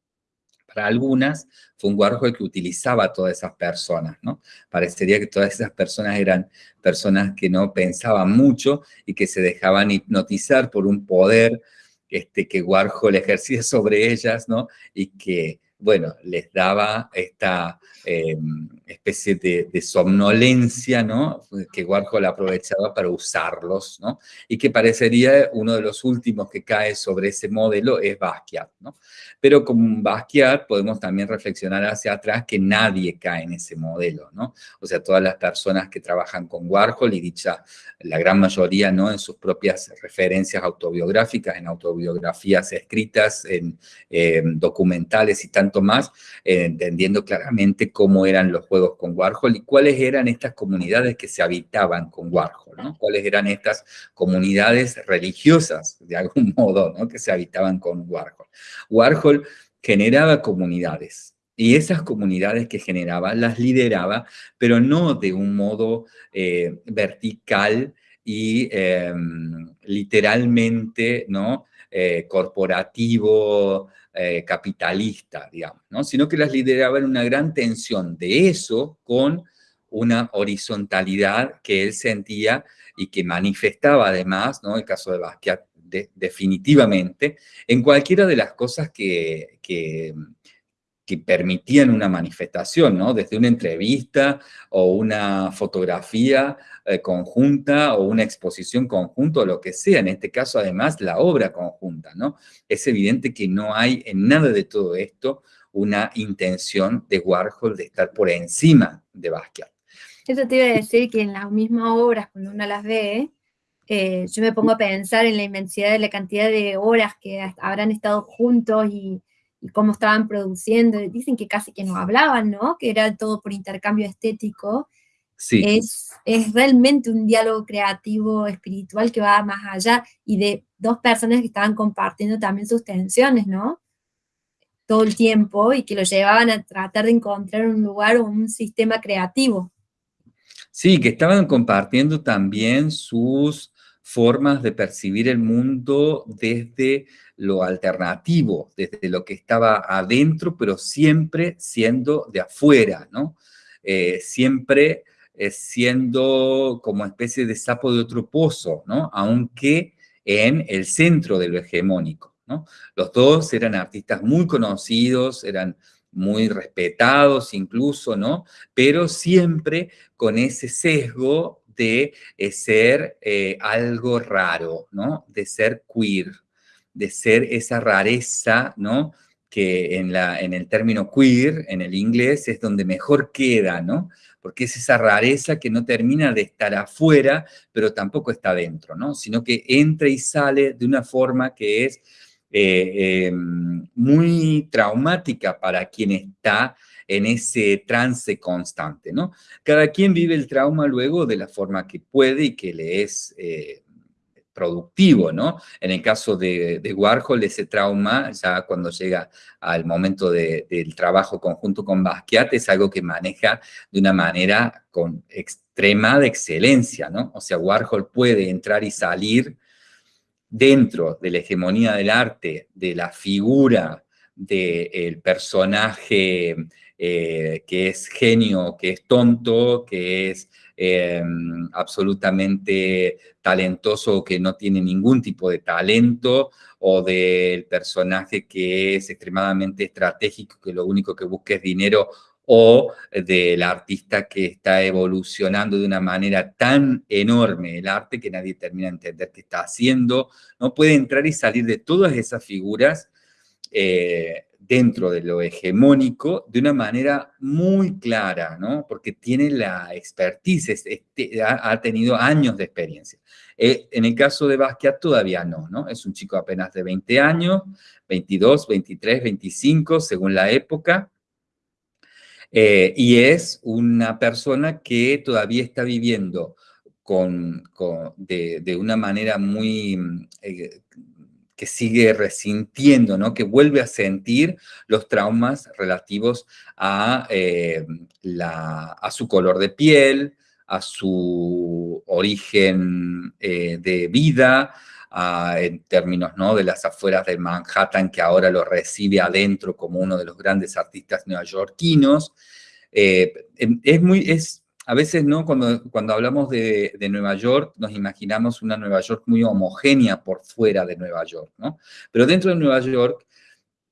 para algunas, fue un Warhol que utilizaba a todas esas personas, ¿no? Parecería que todas esas personas eran personas que no pensaban mucho y que se dejaban hipnotizar por un poder este, que Warhol ejercía sobre ellas, ¿no? Y que, bueno, les daba esta em, especie de, somnolencia, ¿no? Que Warhol aprovechaba para usarlos, ¿no? Y que parecería uno de los últimos que cae sobre ese modelo es Basquiat, ¿no? Pero con Basquiat podemos también reflexionar hacia atrás que nadie cae en ese modelo, ¿no? O sea, todas las personas que trabajan con Warhol y dicha, la gran mayoría, ¿no? En sus propias referencias autobiográficas, en autobiografías escritas, en documentales y tanto más, eh, entendiendo claramente cómo eran los juegos con Warhol y cuáles eran estas comunidades que se habitaban con Warhol, ¿no? Cuáles eran estas comunidades religiosas, de algún [LAUGHS] modo, ¿no? Que se habitaban con Warhol. Warhol generaba comunidades, y esas comunidades que generaba las lideraba, pero no de un modo eh, vertical y em, literalmente ¿no? Eh, corporativo, eh, capitalista, digamos, ¿no? sino que las lideraba en una gran tensión de eso con una horizontalidad que él sentía y que manifestaba además, ¿no? el caso de Basquiat definitivamente, en cualquiera de las cosas que, que, que permitían una manifestación, ¿no? Desde una entrevista o una fotografía eh, conjunta o una exposición conjunta o lo que sea, en este caso además la obra conjunta, ¿no? Es evidente que no hay en nada de todo esto una intención de Warhol de estar por encima de Basquiat. Eso te iba a decir que en las mismas obras, cuando uno las ve, eh, yo me pongo a pensar en la inmensidad de la cantidad de horas que habrán estado juntos y y cómo estaban produciendo, dicen que casi que no hablaban, ¿no? Que era todo por intercambio estético. Sí. Es, es realmente un diálogo creativo, espiritual que va más allá y de dos personas que estaban compartiendo también sus tensiones, ¿no? todo el tiempo y que lo llevaban a tratar de encontrar un lugar o un sistema creativo. Sí, que estaban compartiendo también sus formas de percibir el mundo desde lo alternativo, desde lo que estaba adentro, pero siempre siendo de afuera, ¿no? Eh, siempre eh, siendo como especie de sapo de otro pozo, ¿no? Aunque en el centro de lo hegemónico, ¿no? Los dos eran artistas muy conocidos, eran muy respetados incluso, ¿no? Pero siempre con ese sesgo de eh, ser eh, algo raro, ¿no? De ser queer, de ser esa rareza, ¿no? Que en, la, en el término queer, en el inglés, es donde mejor queda, ¿no? Porque es esa rareza que no termina de estar afuera, pero tampoco está dentro, ¿no? Sino que entra y sale de una forma que es eh, muy traumática para quien está en ese trance constante, ¿no? Cada quien vive el trauma luego de la forma que puede y que le es eh, productivo, ¿no? En el caso de, Warhol, ese trauma, ya cuando llega al momento del trabajo conjunto con Basquiat, es algo que maneja de una manera con extrema de excelencia, ¿no? O sea, Warhol puede entrar y salir dentro de la hegemonía del arte, de la figura del personaje eh, que es genio, que es tonto, que es eh, absolutamente talentoso, que no tiene ningún tipo de talento, o del personaje que es extremadamente estratégico, que lo único que busca es dinero, o del artista que está evolucionando de una manera tan enorme el arte que nadie termina de entender qué está haciendo, no puede entrar y salir de todas esas figuras eh, dentro de lo hegemónico de una manera muy clara, ¿no? Porque tiene la expertise, este, ha, tenido años de experiencia. Eh, en el caso de Basquiat todavía no, ¿no? Es un chico apenas de 20 años, 22, 23, 25, según la época, eh, y es una persona que todavía está viviendo con, de, una manera muy eh, que sigue resintiendo, ¿no? que vuelve a sentir los traumas relativos a, eh, la, a su color de piel, a su origen eh, de vida, en términos ¿no? de las afueras de Manhattan, que ahora lo recibe adentro como uno de los grandes artistas neoyorquinos. Eh, es muy, es, a veces, ¿no? Cuando, cuando hablamos de, Nueva York, nos imaginamos una Nueva York muy homogénea por fuera de Nueva York, ¿no? Pero dentro de Nueva York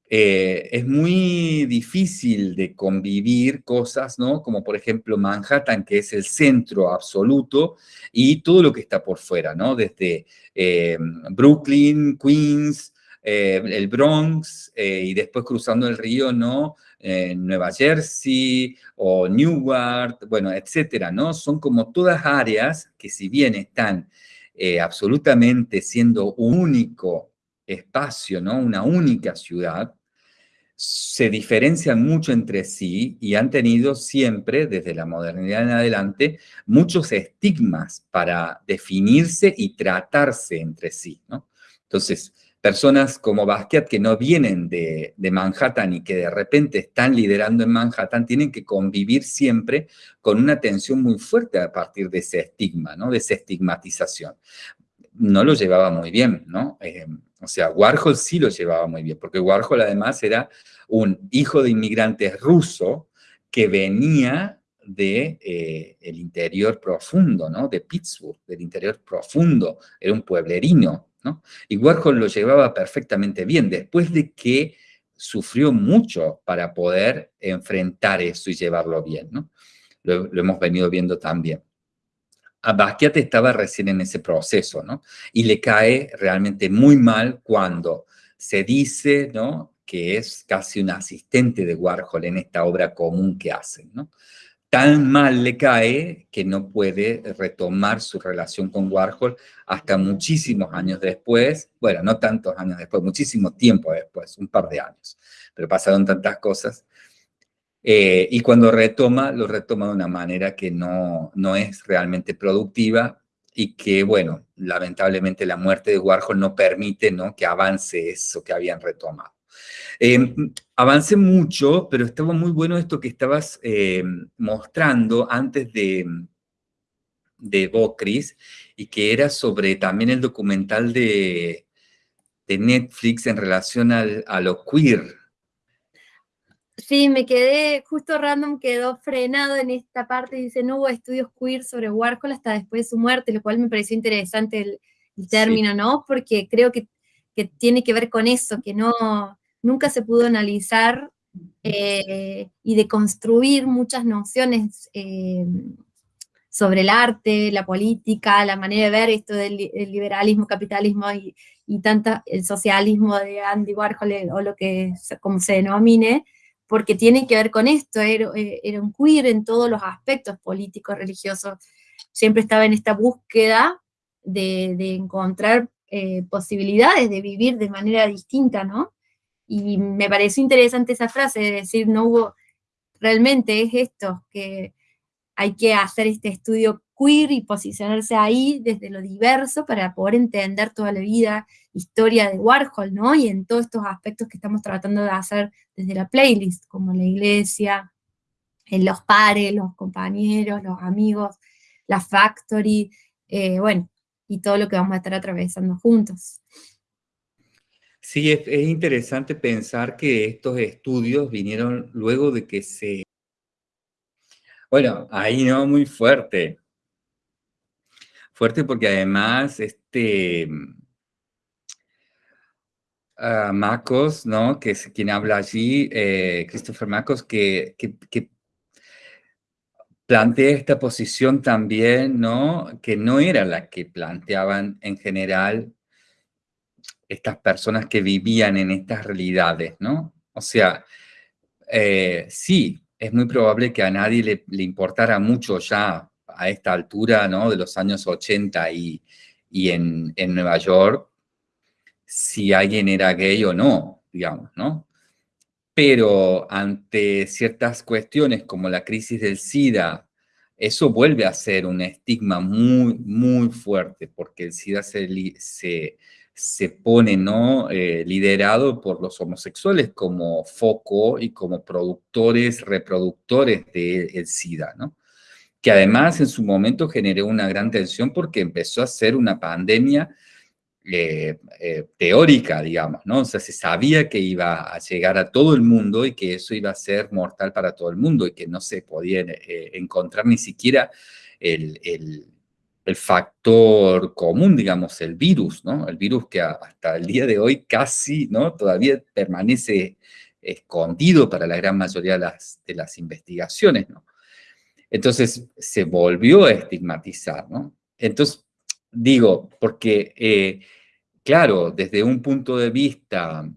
eh, es muy difícil de convivir cosas, ¿no? Como por ejemplo Manhattan, que es el centro absoluto, y todo lo que está por fuera, ¿no? Desde eh, Brooklyn, Queens, eh, el Bronx, y después cruzando el río, ¿no? En Nueva Jersey o Newark, bueno, etcétera, ¿no? Son como todas áreas que si bien están eh, absolutamente siendo un único espacio, ¿no? Una única ciudad, se diferencian mucho entre sí y han tenido siempre, desde la modernidad en adelante, muchos estigmas para definirse y tratarse entre sí, ¿no? Entonces, personas como Basquiat que no vienen de, Manhattan y que de repente están liderando en Manhattan, tienen que convivir siempre con una tensión muy fuerte a partir de ese estigma, ¿no? de esa estigmatización. No lo llevaba muy bien, ¿no? Eh, o sea, Warhol sí lo llevaba muy bien, porque Warhol además era un hijo de inmigrantes ruso que venía de eh, el interior profundo, ¿no? De Pittsburgh, del interior profundo, era un pueblerino, y Warhol lo llevaba perfectamente bien, después de que sufrió mucho para poder enfrentar eso y llevarlo bien, ¿no? Lo, hemos venido viendo también. Basquiat estaba recién en ese proceso, ¿no? Y le cae realmente muy mal cuando se dice, ¿no? Que es casi un asistente de Warhol en esta obra común que hacen, ¿no? Tan mal le cae que no puede retomar su relación con Warhol hasta muchísimos años después, bueno, no tantos años después, muchísimo tiempo después, un par de años, pero pasaron tantas cosas. Eh, y cuando retoma, lo retoma de una manera que no, no es realmente productiva y que, bueno, lamentablemente la muerte de Warhol no permite ¿no? que avance eso que habían retomado. Eh, avancé mucho, pero estaba muy bueno esto que estabas eh, mostrando antes de, de Bocris, y que era sobre también el documental de, de Netflix en relación al, a lo queer. Sí, me quedé, justo random quedó frenado en esta parte, dice, no hubo estudios queer sobre Warhol hasta después de su muerte, lo cual me pareció interesante el, término, ¿no? Porque creo que, que, tiene que ver con eso, que no, nunca se pudo analizar eh, y deconstruir muchas nociones eh, sobre el arte, la política, la manera de ver esto del liberalismo, capitalismo y, tanta, el socialismo de Andy Warhol o lo que, como se denomine, porque tiene que ver con esto, era, un queer en todos los aspectos políticos, religiosos, siempre estaba en esta búsqueda de, encontrar eh, posibilidades de vivir de manera distinta, ¿no? Y me pareció interesante esa frase de decir, no hubo, realmente es esto, que hay que hacer este estudio queer y posicionarse ahí desde lo diverso para poder entender toda la vida, historia de Warhol, ¿no? Y en todos estos aspectos que estamos tratando de hacer desde la playlist, como la iglesia, en los pares, los compañeros, los amigos, la factory, eh, bueno, y todo lo que vamos a estar atravesando juntos. Sí, es, interesante pensar que estos estudios vinieron luego de que se... Bueno, ahí no, muy fuerte. Fuerte porque además, este... Uh, Marcos, ¿no? Que es quien habla allí, eh, Christopher que, que, plantea esta posición también, ¿no? Que no era la que planteaban en general estas personas que vivían en estas realidades, ¿no? O sea, eh, sí, es muy probable que a nadie le, importara mucho ya a esta altura, ¿no? De los años 80 y, y en, en, Nueva York, si alguien era gay o no, digamos, ¿no? Pero ante ciertas cuestiones como la crisis del SIDA, eso vuelve a ser un estigma muy, muy fuerte, porque el SIDA se, se se pone ¿no? Eh, liderado por los homosexuales como foco y como productores, reproductores del SIDA, ¿no? que además en su momento generó una gran tensión porque empezó a ser una pandemia eh, eh, teórica, digamos, ¿no? O sea, se sabía que iba a llegar a todo el mundo y que eso iba a ser mortal para todo el mundo y que no se podía encontrar ni siquiera el, el factor común, digamos, el virus, ¿no? El virus que hasta el día de hoy casi, ¿no? Todavía permanece escondido para la gran mayoría de las, investigaciones, ¿no? Entonces, se volvió a estigmatizar, ¿no? Entonces, digo, porque, eh, claro, desde un punto de vista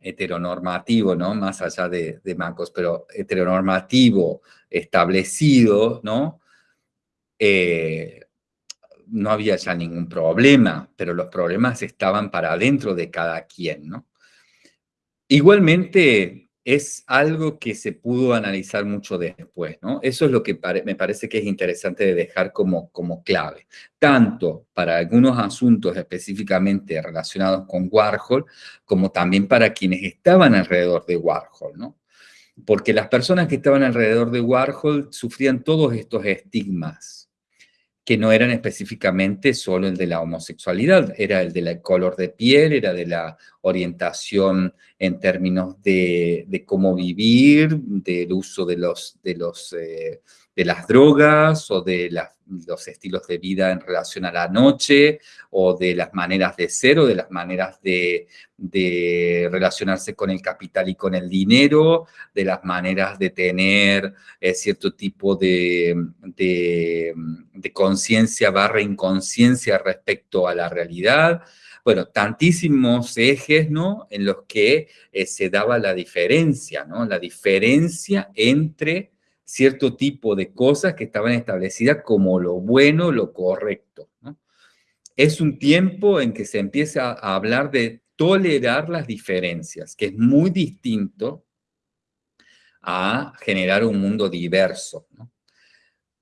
heteronormativo, ¿no? Más allá de, de Marcos, pero heteronormativo, establecido, ¿no? Eh, no había ya ningún problema, pero los problemas estaban para adentro de cada quien, ¿no? Igualmente, es algo que se pudo analizar mucho después, ¿no? Eso es lo que me parece que es interesante de dejar como, como clave, tanto para algunos asuntos específicamente relacionados con Warhol, como también para quienes estaban alrededor de Warhol, ¿no? Porque las personas que estaban alrededor de Warhol sufrían todos estos estigmas, que no eran específicamente solo el de la homosexualidad, era el del color de piel, era de la orientación en términos de, cómo vivir, del uso de, los, de, los, eh, de las drogas o de los estilos de vida en relación a la noche o de las maneras de ser o de las maneras de, de relacionarse con el capital y con el dinero, de las maneras de tener eh, cierto tipo de, de, conciencia barra inconsciencia respecto a la realidad. Bueno, tantísimos ejes, ¿no? En los que eh, se daba la diferencia, ¿no? La diferencia entre cierto tipo de cosas que estaban establecidas como lo bueno, lo correcto. Es un tiempo en que se empieza a hablar de tolerar las diferencias, que es muy distinto a generar un mundo diverso.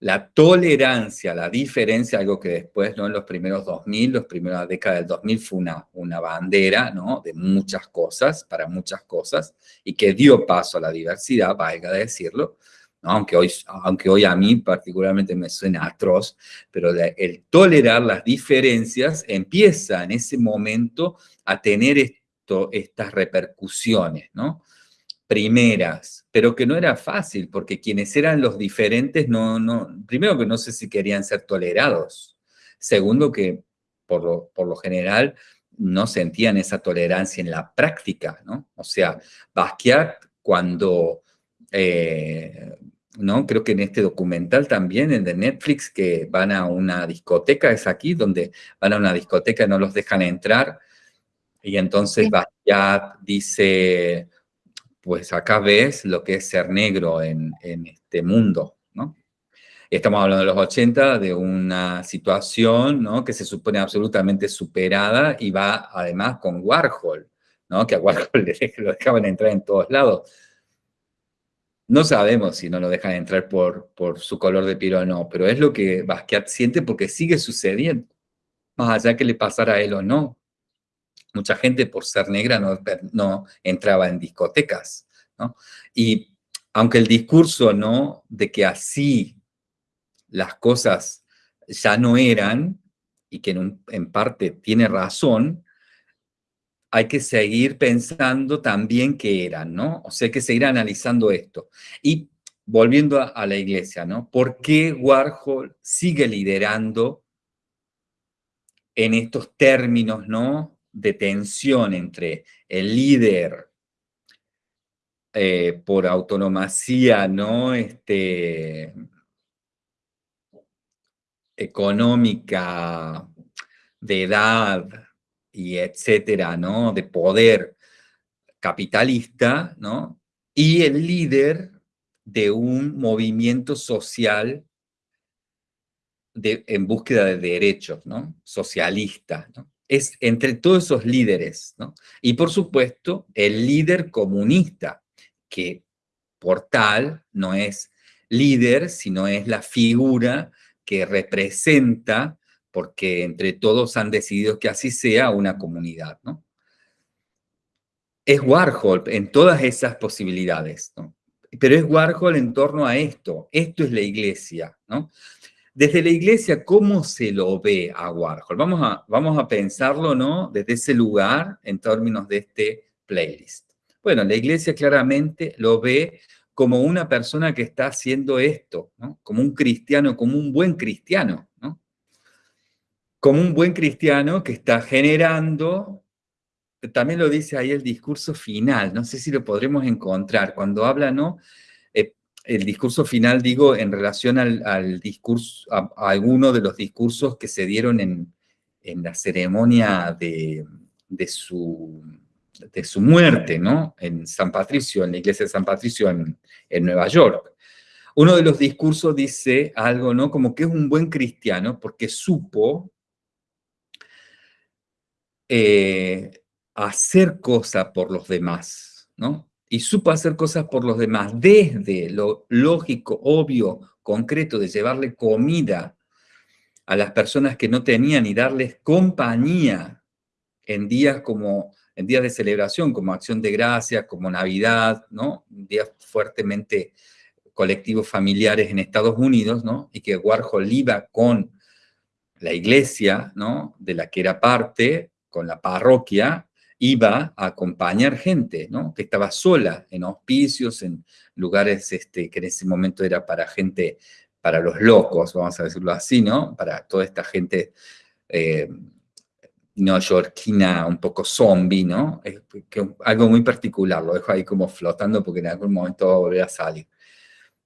la tolerancia, la diferencia, algo que después, ¿no? En los primeros 2000, los primeros décadas del 2000 fue una, una bandera, ¿no? De muchas cosas, para muchas cosas, y que dio paso a la diversidad, valga decirlo, aunque, hoy, aunque hoy a mí particularmente me suena atroz, pero el tolerar las diferencias empieza en ese momento a tener esto, estas repercusiones, ¿no? primeras, pero que no era fácil, porque quienes eran los diferentes, no, no, primero que no sé si querían ser tolerados, segundo que por lo, por lo general no sentían esa tolerancia en la práctica, ¿no? O sea, Basquiat cuando, eh, ¿no? Creo que en este documental también, en de Netflix, que van a una discoteca, es aquí, donde van a una discoteca y no los dejan entrar, y entonces Basquiat dice, pues acá ves lo que es ser negro en, este mundo, ¿no? Estamos hablando de los 80, de una situación ¿no? que se supone absolutamente superada y va además con Warhol, ¿no? que a Warhol [LAUGHS] lo dejaban entrar en todos lados. No sabemos si no lo dejan entrar por, por su color de piel o no, pero es lo que Basquiat siente porque sigue sucediendo, más allá que le pasara a él o no mucha gente por ser negra no, no entraba en discotecas, ¿no? Y aunque el discurso, ¿no?, de que así las cosas ya no eran, y que en, en parte tiene razón, hay que seguir pensando también que eran, ¿no? O sea, hay que seguir analizando esto. Y volviendo a, a la iglesia, ¿no? ¿Por qué Warhol sigue liderando en estos términos, ¿no? de tensión entre el líder eh, por autonomía, ¿no? Este, económica, de edad y etcétera, ¿no? De poder capitalista, ¿no? Y el líder de un movimiento social de, en búsqueda de derechos, ¿no? Socialista, es entre todos esos líderes, ¿no? Y por supuesto, el líder comunista, que por tal no es líder, sino es la figura que representa, porque entre todos han decidido que así sea, una comunidad, ¿no? Es Warhol en todas esas posibilidades, ¿no? Pero es Warhol en torno a esto. Esto es la iglesia, ¿no? Desde la iglesia, ¿cómo se lo ve a Warhol? Vamos a, vamos a pensarlo, ¿no? Desde ese lugar, en términos de este playlist. Bueno, la iglesia claramente lo ve como una persona que está haciendo esto, ¿no? Como un cristiano, como un buen cristiano, ¿no? Como un buen cristiano que está generando, también lo dice ahí el discurso final, no sé si lo podremos encontrar, cuando habla, ¿no? el discurso final, digo, en relación al, discurso, a, alguno de los discursos que se dieron en, la ceremonia de, su, de su muerte, ¿no? En San Patricio, en la iglesia de San Patricio en, Nueva York. Uno de los discursos dice algo, ¿no? Como que es un buen cristiano porque supo eh, hacer cosas por los demás, ¿no? y supo hacer cosas por los demás, desde lo lógico, obvio, concreto de llevarle comida a las personas que no tenían y darles compañía en días como en días de celebración, como Acción de Gracias, como Navidad, ¿no? Días fuertemente colectivos familiares en Estados Unidos, ¿no? Y que Warhol iba con la iglesia, ¿no? De la que era parte, con la parroquia, iba a acompañar gente, ¿no? Que estaba sola en hospicios, en lugares este, que en ese momento era para gente, para los locos, vamos a decirlo así, ¿no? Para toda esta gente eh, neoyorquina, un poco zombie, ¿no? Algo muy particular, lo dejo ahí como flotando porque en algún momento va a volver a salir.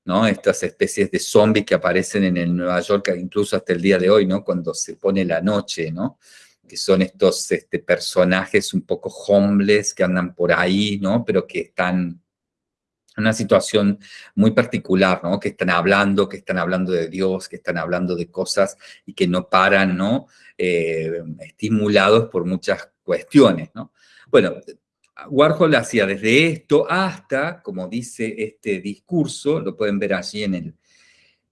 ¿no? Estas especies de zombies que aparecen en el Nueva York, incluso hasta el día de hoy, ¿no? Cuando se pone la noche, ¿no? Que son estos este, personajes un poco homeless que andan por ahí, ¿no? Pero que están en una situación muy particular, ¿no? Que están hablando, que están hablando de Dios, que están hablando de cosas y que no paran, ¿no? Eh, estimulados por muchas cuestiones, ¿no? Bueno, Warhol hacía desde esto hasta, como dice este discurso, lo pueden ver allí en el,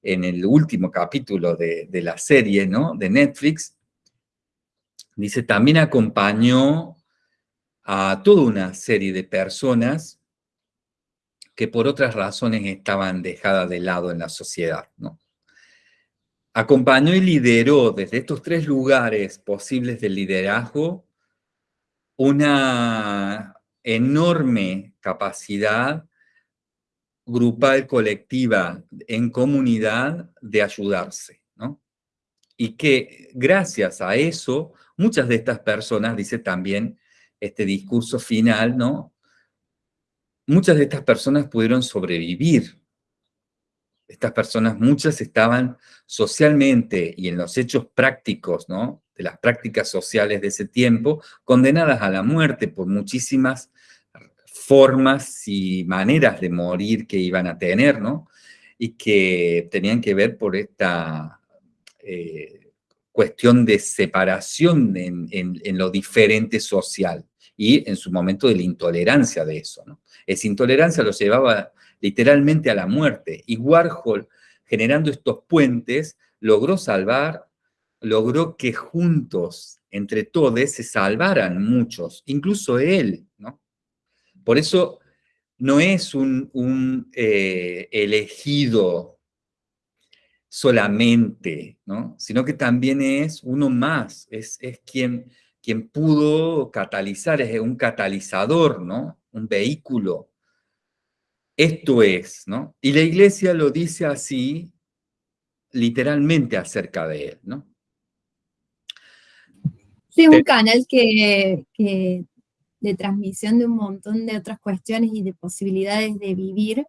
en el último capítulo de, de la serie, ¿no? De Netflix, dice, también acompañó a toda una serie de personas que por otras razones estaban dejadas de lado en la sociedad, ¿no? Acompañó y lideró desde estos tres lugares posibles de liderazgo una enorme capacidad grupal, colectiva, en comunidad, de ayudarse, ¿no? Y que gracias a eso, muchas de estas personas, dice también este discurso final, ¿no? Muchas de estas personas pudieron sobrevivir. Estas personas, muchas estaban socialmente y en los hechos prácticos, ¿no? De las prácticas sociales de ese tiempo, condenadas a la muerte por muchísimas formas y maneras de morir que iban a tener, ¿no? Y que tenían que ver por esta eh, cuestión de separación en, lo diferente social y en su momento de la intolerancia de eso, ¿no? Esa intolerancia lo llevaba literalmente a la muerte y Warhol, generando estos puentes, logró salvar, logró que juntos, entre todos, se salvaran muchos, incluso él, ¿no? Por eso no es un, eh, elegido solamente, ¿no? sino que también es uno más, es, es quien, quien pudo catalizar, es un catalizador, ¿no? un vehículo. Esto es, ¿no? Y la iglesia lo dice así, literalmente acerca de él, ¿no? Sí, un canal que, que de transmisión de un montón de otras cuestiones y de posibilidades de vivir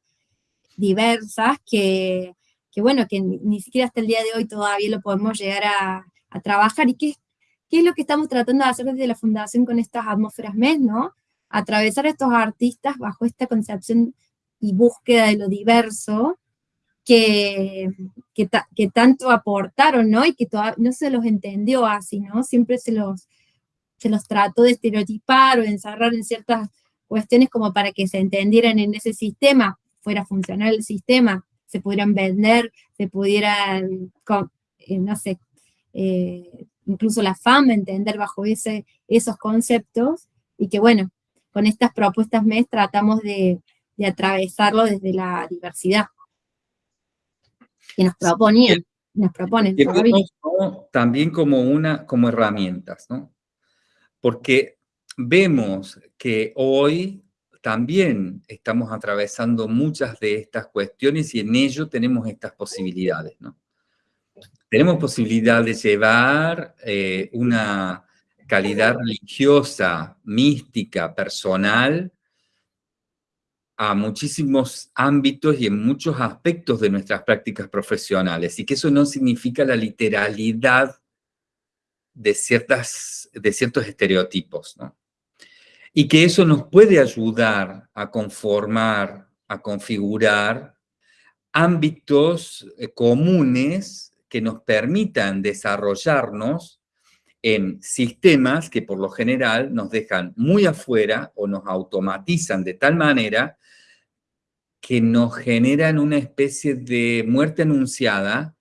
diversas que, bueno, que ni, siquiera hasta el día de hoy todavía lo podemos llegar a, trabajar. ¿Y qué, qué, es lo que estamos tratando de hacer desde la Fundación con estas atmósferas MES, no? Atravesar a estos artistas bajo esta concepción y búsqueda de lo diverso que, que, tanto aportaron, ¿no? Y que no se los entendió así, ¿no? Siempre se los se los trató de estereotipar o de encerrar en ciertas cuestiones como para que se entendieran en ese sistema, fuera funcional el sistema, se pudieran vender, se pudieran, eh, no sé, eh, incluso la fama entender bajo ese, esos conceptos, y que bueno, con estas propuestas MES tratamos de, atravesarlo desde la diversidad que nos proponían, nos proponen. También como, una, como herramientas, ¿no? porque vemos que hoy también estamos atravesando muchas de estas cuestiones y en ello tenemos estas posibilidades, ¿no? Tenemos posibilidad de llevar eh, una calidad religiosa, mística, personal, a muchísimos ámbitos y en muchos aspectos de nuestras prácticas profesionales, y que eso no significa la literalidad de, ciertas, de ciertos estereotipos, ¿no? Y que eso nos puede ayudar a conformar, a configurar ámbitos eh, comunes que nos permitan desarrollarnos en sistemas que por lo general nos dejan muy afuera o nos automatizan de tal manera que nos generan una especie de muerte anunciada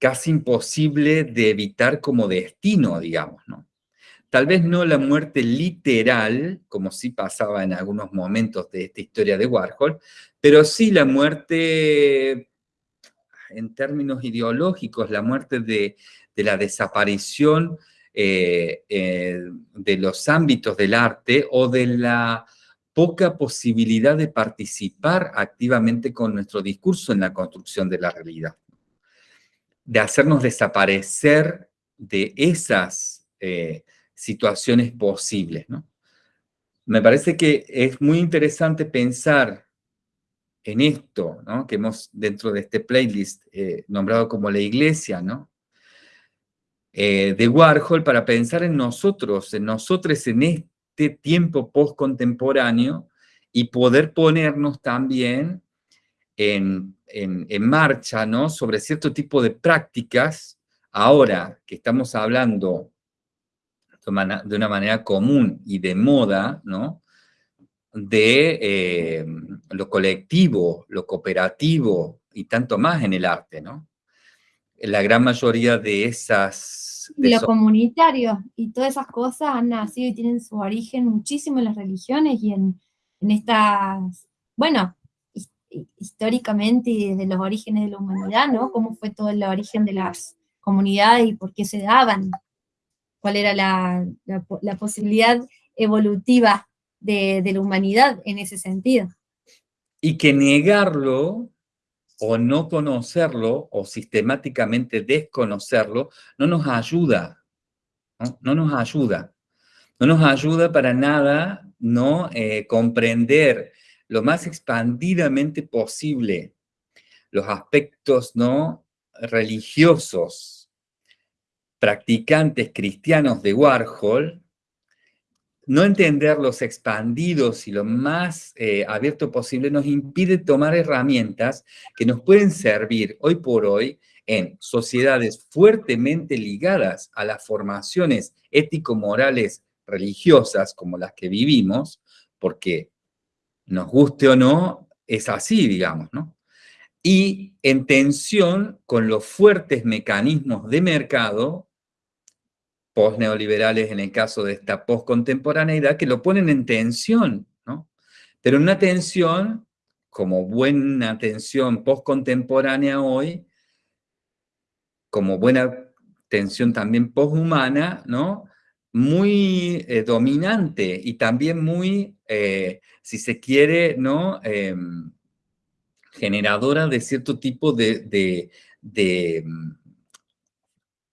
casi imposible de evitar como destino, digamos, ¿no? Tal vez no la muerte literal, como sí pasaba en algunos momentos de esta historia de Warhol, pero sí la muerte en términos ideológicos, la muerte de, la desaparición eh, eh, de los ámbitos del arte o de la poca posibilidad de participar activamente con nuestro discurso en la construcción de la realidad de hacernos desaparecer de esas eh, situaciones posibles, ¿no? Me parece que es muy interesante pensar en esto, ¿no? Que hemos dentro de este playlist eh, nombrado como la iglesia, ¿no? Eh, de Warhol para pensar en nosotros, en nosotros en este tiempo post-contemporáneo y poder ponernos también en en, marcha, ¿no? Sobre cierto tipo de prácticas, ahora que estamos hablando de una manera común y de moda, ¿no? De eh, lo colectivo, lo cooperativo, y tanto más en el arte, ¿no? La gran mayoría de esas... lo comunitario y todas esas cosas han nacido y tienen su origen muchísimo en las religiones y en, en estas, bueno, históricamente y desde los orígenes de la humanidad, ¿no? Cómo fue todo el origen de las comunidades y por qué se daban, cuál era la, posibilidad evolutiva de, de la humanidad en ese sentido. Y que negarlo o no conocerlo o sistemáticamente desconocerlo no nos ayuda, no, nos ayuda. No nos ayuda para nada no eh, comprender lo más expandidamente posible los aspectos no religiosos, practicantes cristianos de Warhol, no entender los expandidos y lo más eh, abierto posible nos impide tomar herramientas que nos pueden servir hoy por hoy en sociedades fuertemente ligadas a las formaciones ético-morales religiosas como las que vivimos, porque nos guste o no, es así, digamos, ¿no? Y en tensión con los fuertes mecanismos de mercado, post-neoliberales en el caso de esta post-contemporaneidad, que lo ponen en tensión, ¿no? Pero una tensión, como buena tensión post-contemporánea hoy, como buena tensión también post-humana, ¿no? muy eh, dominante y también muy, eh, si se quiere, ¿no? Em, generadora de cierto tipo de, de,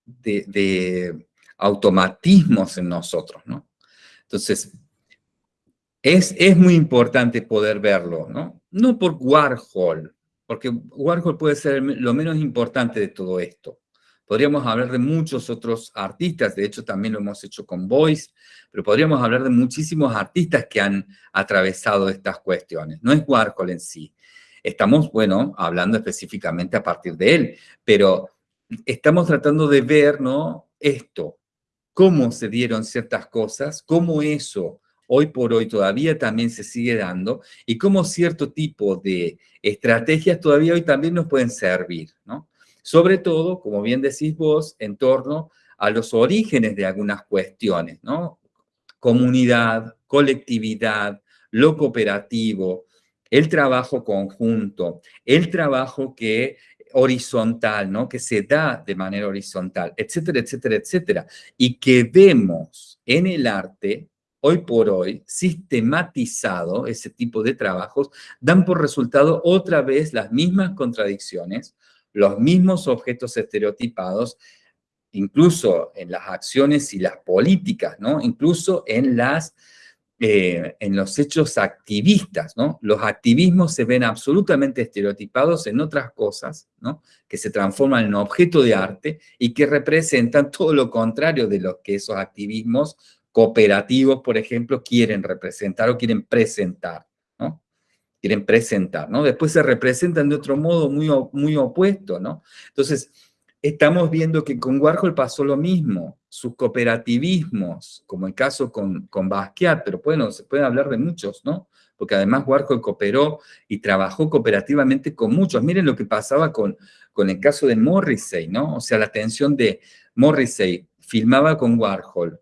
de, automatismos en nosotros, ¿no? Entonces, es, es muy importante poder verlo, ¿no? No por Warhol, porque Warhol puede ser lo menos importante de todo esto, Podríamos hablar de muchos otros artistas, de hecho también lo hemos hecho con Voice, pero podríamos hablar de muchísimos artistas que han atravesado estas cuestiones. No es Warhol en sí. Estamos, bueno, hablando específicamente a partir de él, pero estamos tratando de ver, ¿no? Esto, cómo se dieron ciertas cosas, cómo eso hoy por hoy todavía también se sigue dando y cómo cierto tipo de estrategias todavía hoy también nos pueden servir, ¿no? Sobre todo, como bien decís vos, en torno a los orígenes de algunas cuestiones, ¿no? Comunidad, colectividad, lo cooperativo, el trabajo conjunto, el trabajo que horizontal, ¿no? Que se da de manera horizontal, etcétera, etcétera, etcétera. Y que vemos en el arte, hoy por hoy, sistematizado ese tipo de trabajos, dan por resultado otra vez las mismas contradicciones, los mismos objetos estereotipados, incluso en las acciones y las políticas, ¿no? Incluso en, las, eh, en los hechos activistas, ¿no? Los activismos se ven absolutamente estereotipados en otras cosas, ¿no? Que se transforman en objeto de arte y que representan [LAUGHS] todo lo contrario de lo que esos activismos cooperativos, por ejemplo, quieren representar o quieren presentar quieren presentar, ¿no? Después se representan de otro modo muy, muy opuesto, ¿no? Entonces, estamos viendo que con Warhol pasó lo mismo, sus cooperativismos, como el caso con, con Basquiat, pero bueno, se puede hablar de muchos, ¿no? Porque además Warhol cooperó y trabajó cooperativamente con muchos. Miren lo que pasaba con, con el caso de Morrissey, ¿no? O sea, la atención de Morrissey filmaba con Warhol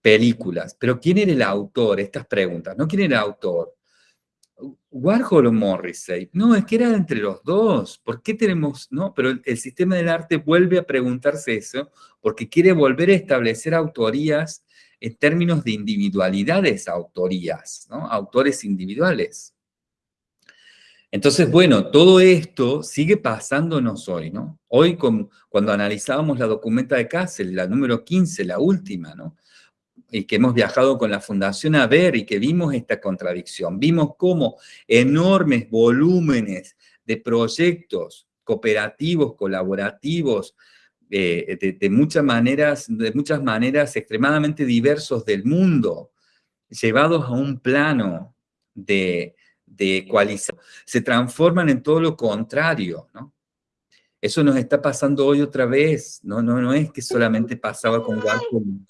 películas, pero ¿quién era el autor? Estas preguntas, ¿no? ¿Quién era el autor? Warhol o Morrissey. No, es que era entre los dos. ¿Por qué tenemos, no? Pero el, sistema del arte vuelve a preguntarse eso porque quiere volver a establecer autorías en términos de individualidades autorías, ¿no? Autores individuales. Entonces, bueno, todo esto sigue pasándonos hoy, ¿no? Hoy, cuando analizábamos la documenta de Kassel, la número 15, la última, ¿no? Y que hemos viajado con la Fundación a ver y que vimos esta contradicción. Vimos cómo enormes volúmenes de proyectos cooperativos, colaborativos, eh, de, muchas maneras, de muchas maneras extremadamente diversos del mundo, llevados a un plano de, de se transforman en todo lo contrario, ¿no? Eso nos está pasando hoy otra vez, no, no, no es que solamente pasaba con Warhol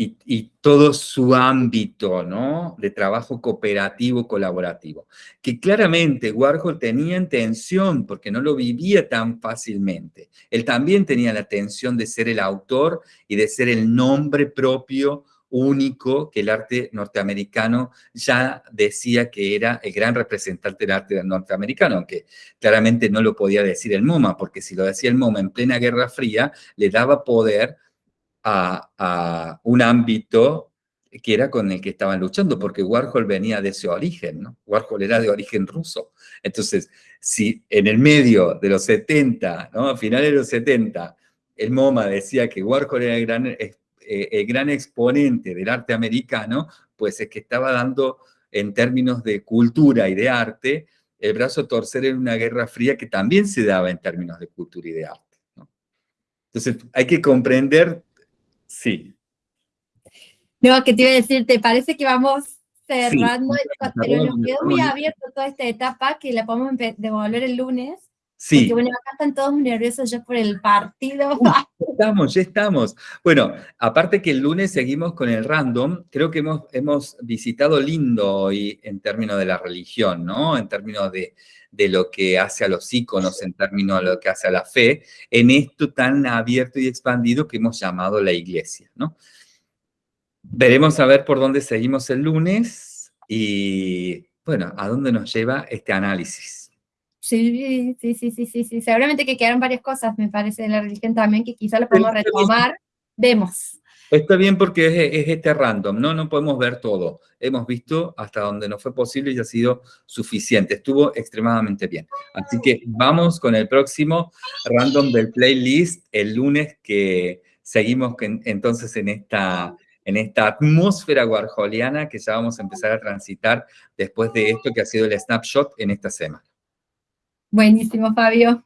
y, todo su ámbito ¿no? de trabajo cooperativo, colaborativo. Que claramente Warhol tenía intención, porque no lo vivía tan fácilmente. Él también tenía la tensión de ser el autor y de ser el nombre propio único que el arte norteamericano ya decía que era el gran representante del arte norteamericano, aunque claramente no lo podía decir el MoMA, porque si lo decía el MoMA en plena Guerra Fría, le daba poder a, un ámbito que era con el que estaban luchando, porque Warhol venía de ese origen. Warhol era de origen ruso. Entonces, si en el medio de los 70, ¿no? A finales de los 70, el MoMA decía que Warhol era el gran, eh, el gran exponente del arte americano, pues es que estaba dando, en términos de cultura y de arte, el brazo torcer en una guerra fría que también se daba en términos de cultura y de arte. Entonces, hay que comprender Sí. No, que te iba a decir, ¿te parece que vamos cerrando? pero nos quedó muy abierto toda esta etapa que la podemos devolver el lunes. Sí. Porque bueno, acá están todos nerviosos ya por el partido. ya estamos, ya estamos. Bueno, aparte que el lunes seguimos con el random, creo que hemos, hemos visitado lindo hoy en términos de la religión, ¿no? En términos de, de lo que hace a los íconos, en términos de lo que hace a la fe, en esto tan abierto y expandido que hemos llamado la iglesia, ¿no? Veremos a ver por dónde seguimos el lunes y, bueno, a dónde nos lleva este análisis. Sí, sí, sí, sí, sí, sí. Seguramente que quedaron varias cosas, me parece, de la religión también, que quizá lo podemos retomar. Vemos. Está bien porque es, este random, ¿no? No podemos ver todo. Hemos visto hasta donde nos fue posible y ha sido suficiente. Estuvo extremadamente bien. Así que vamos con el próximo random del playlist el lunes que seguimos entonces en esta, en esta atmósfera warholiana que ya vamos a empezar a transitar después de esto que ha sido el snapshot en esta semana. Buenísimo, Fabio.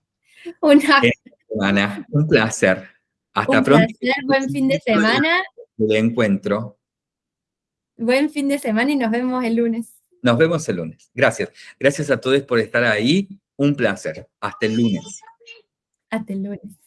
Una... Un placer. Hasta pronto. buen fin de semana. De encuentro. Buen fin de semana y nos vemos el lunes. Nos vemos el lunes. Gracias. Gracias a todos por estar ahí. Un placer. Hasta el lunes. Hasta el lunes.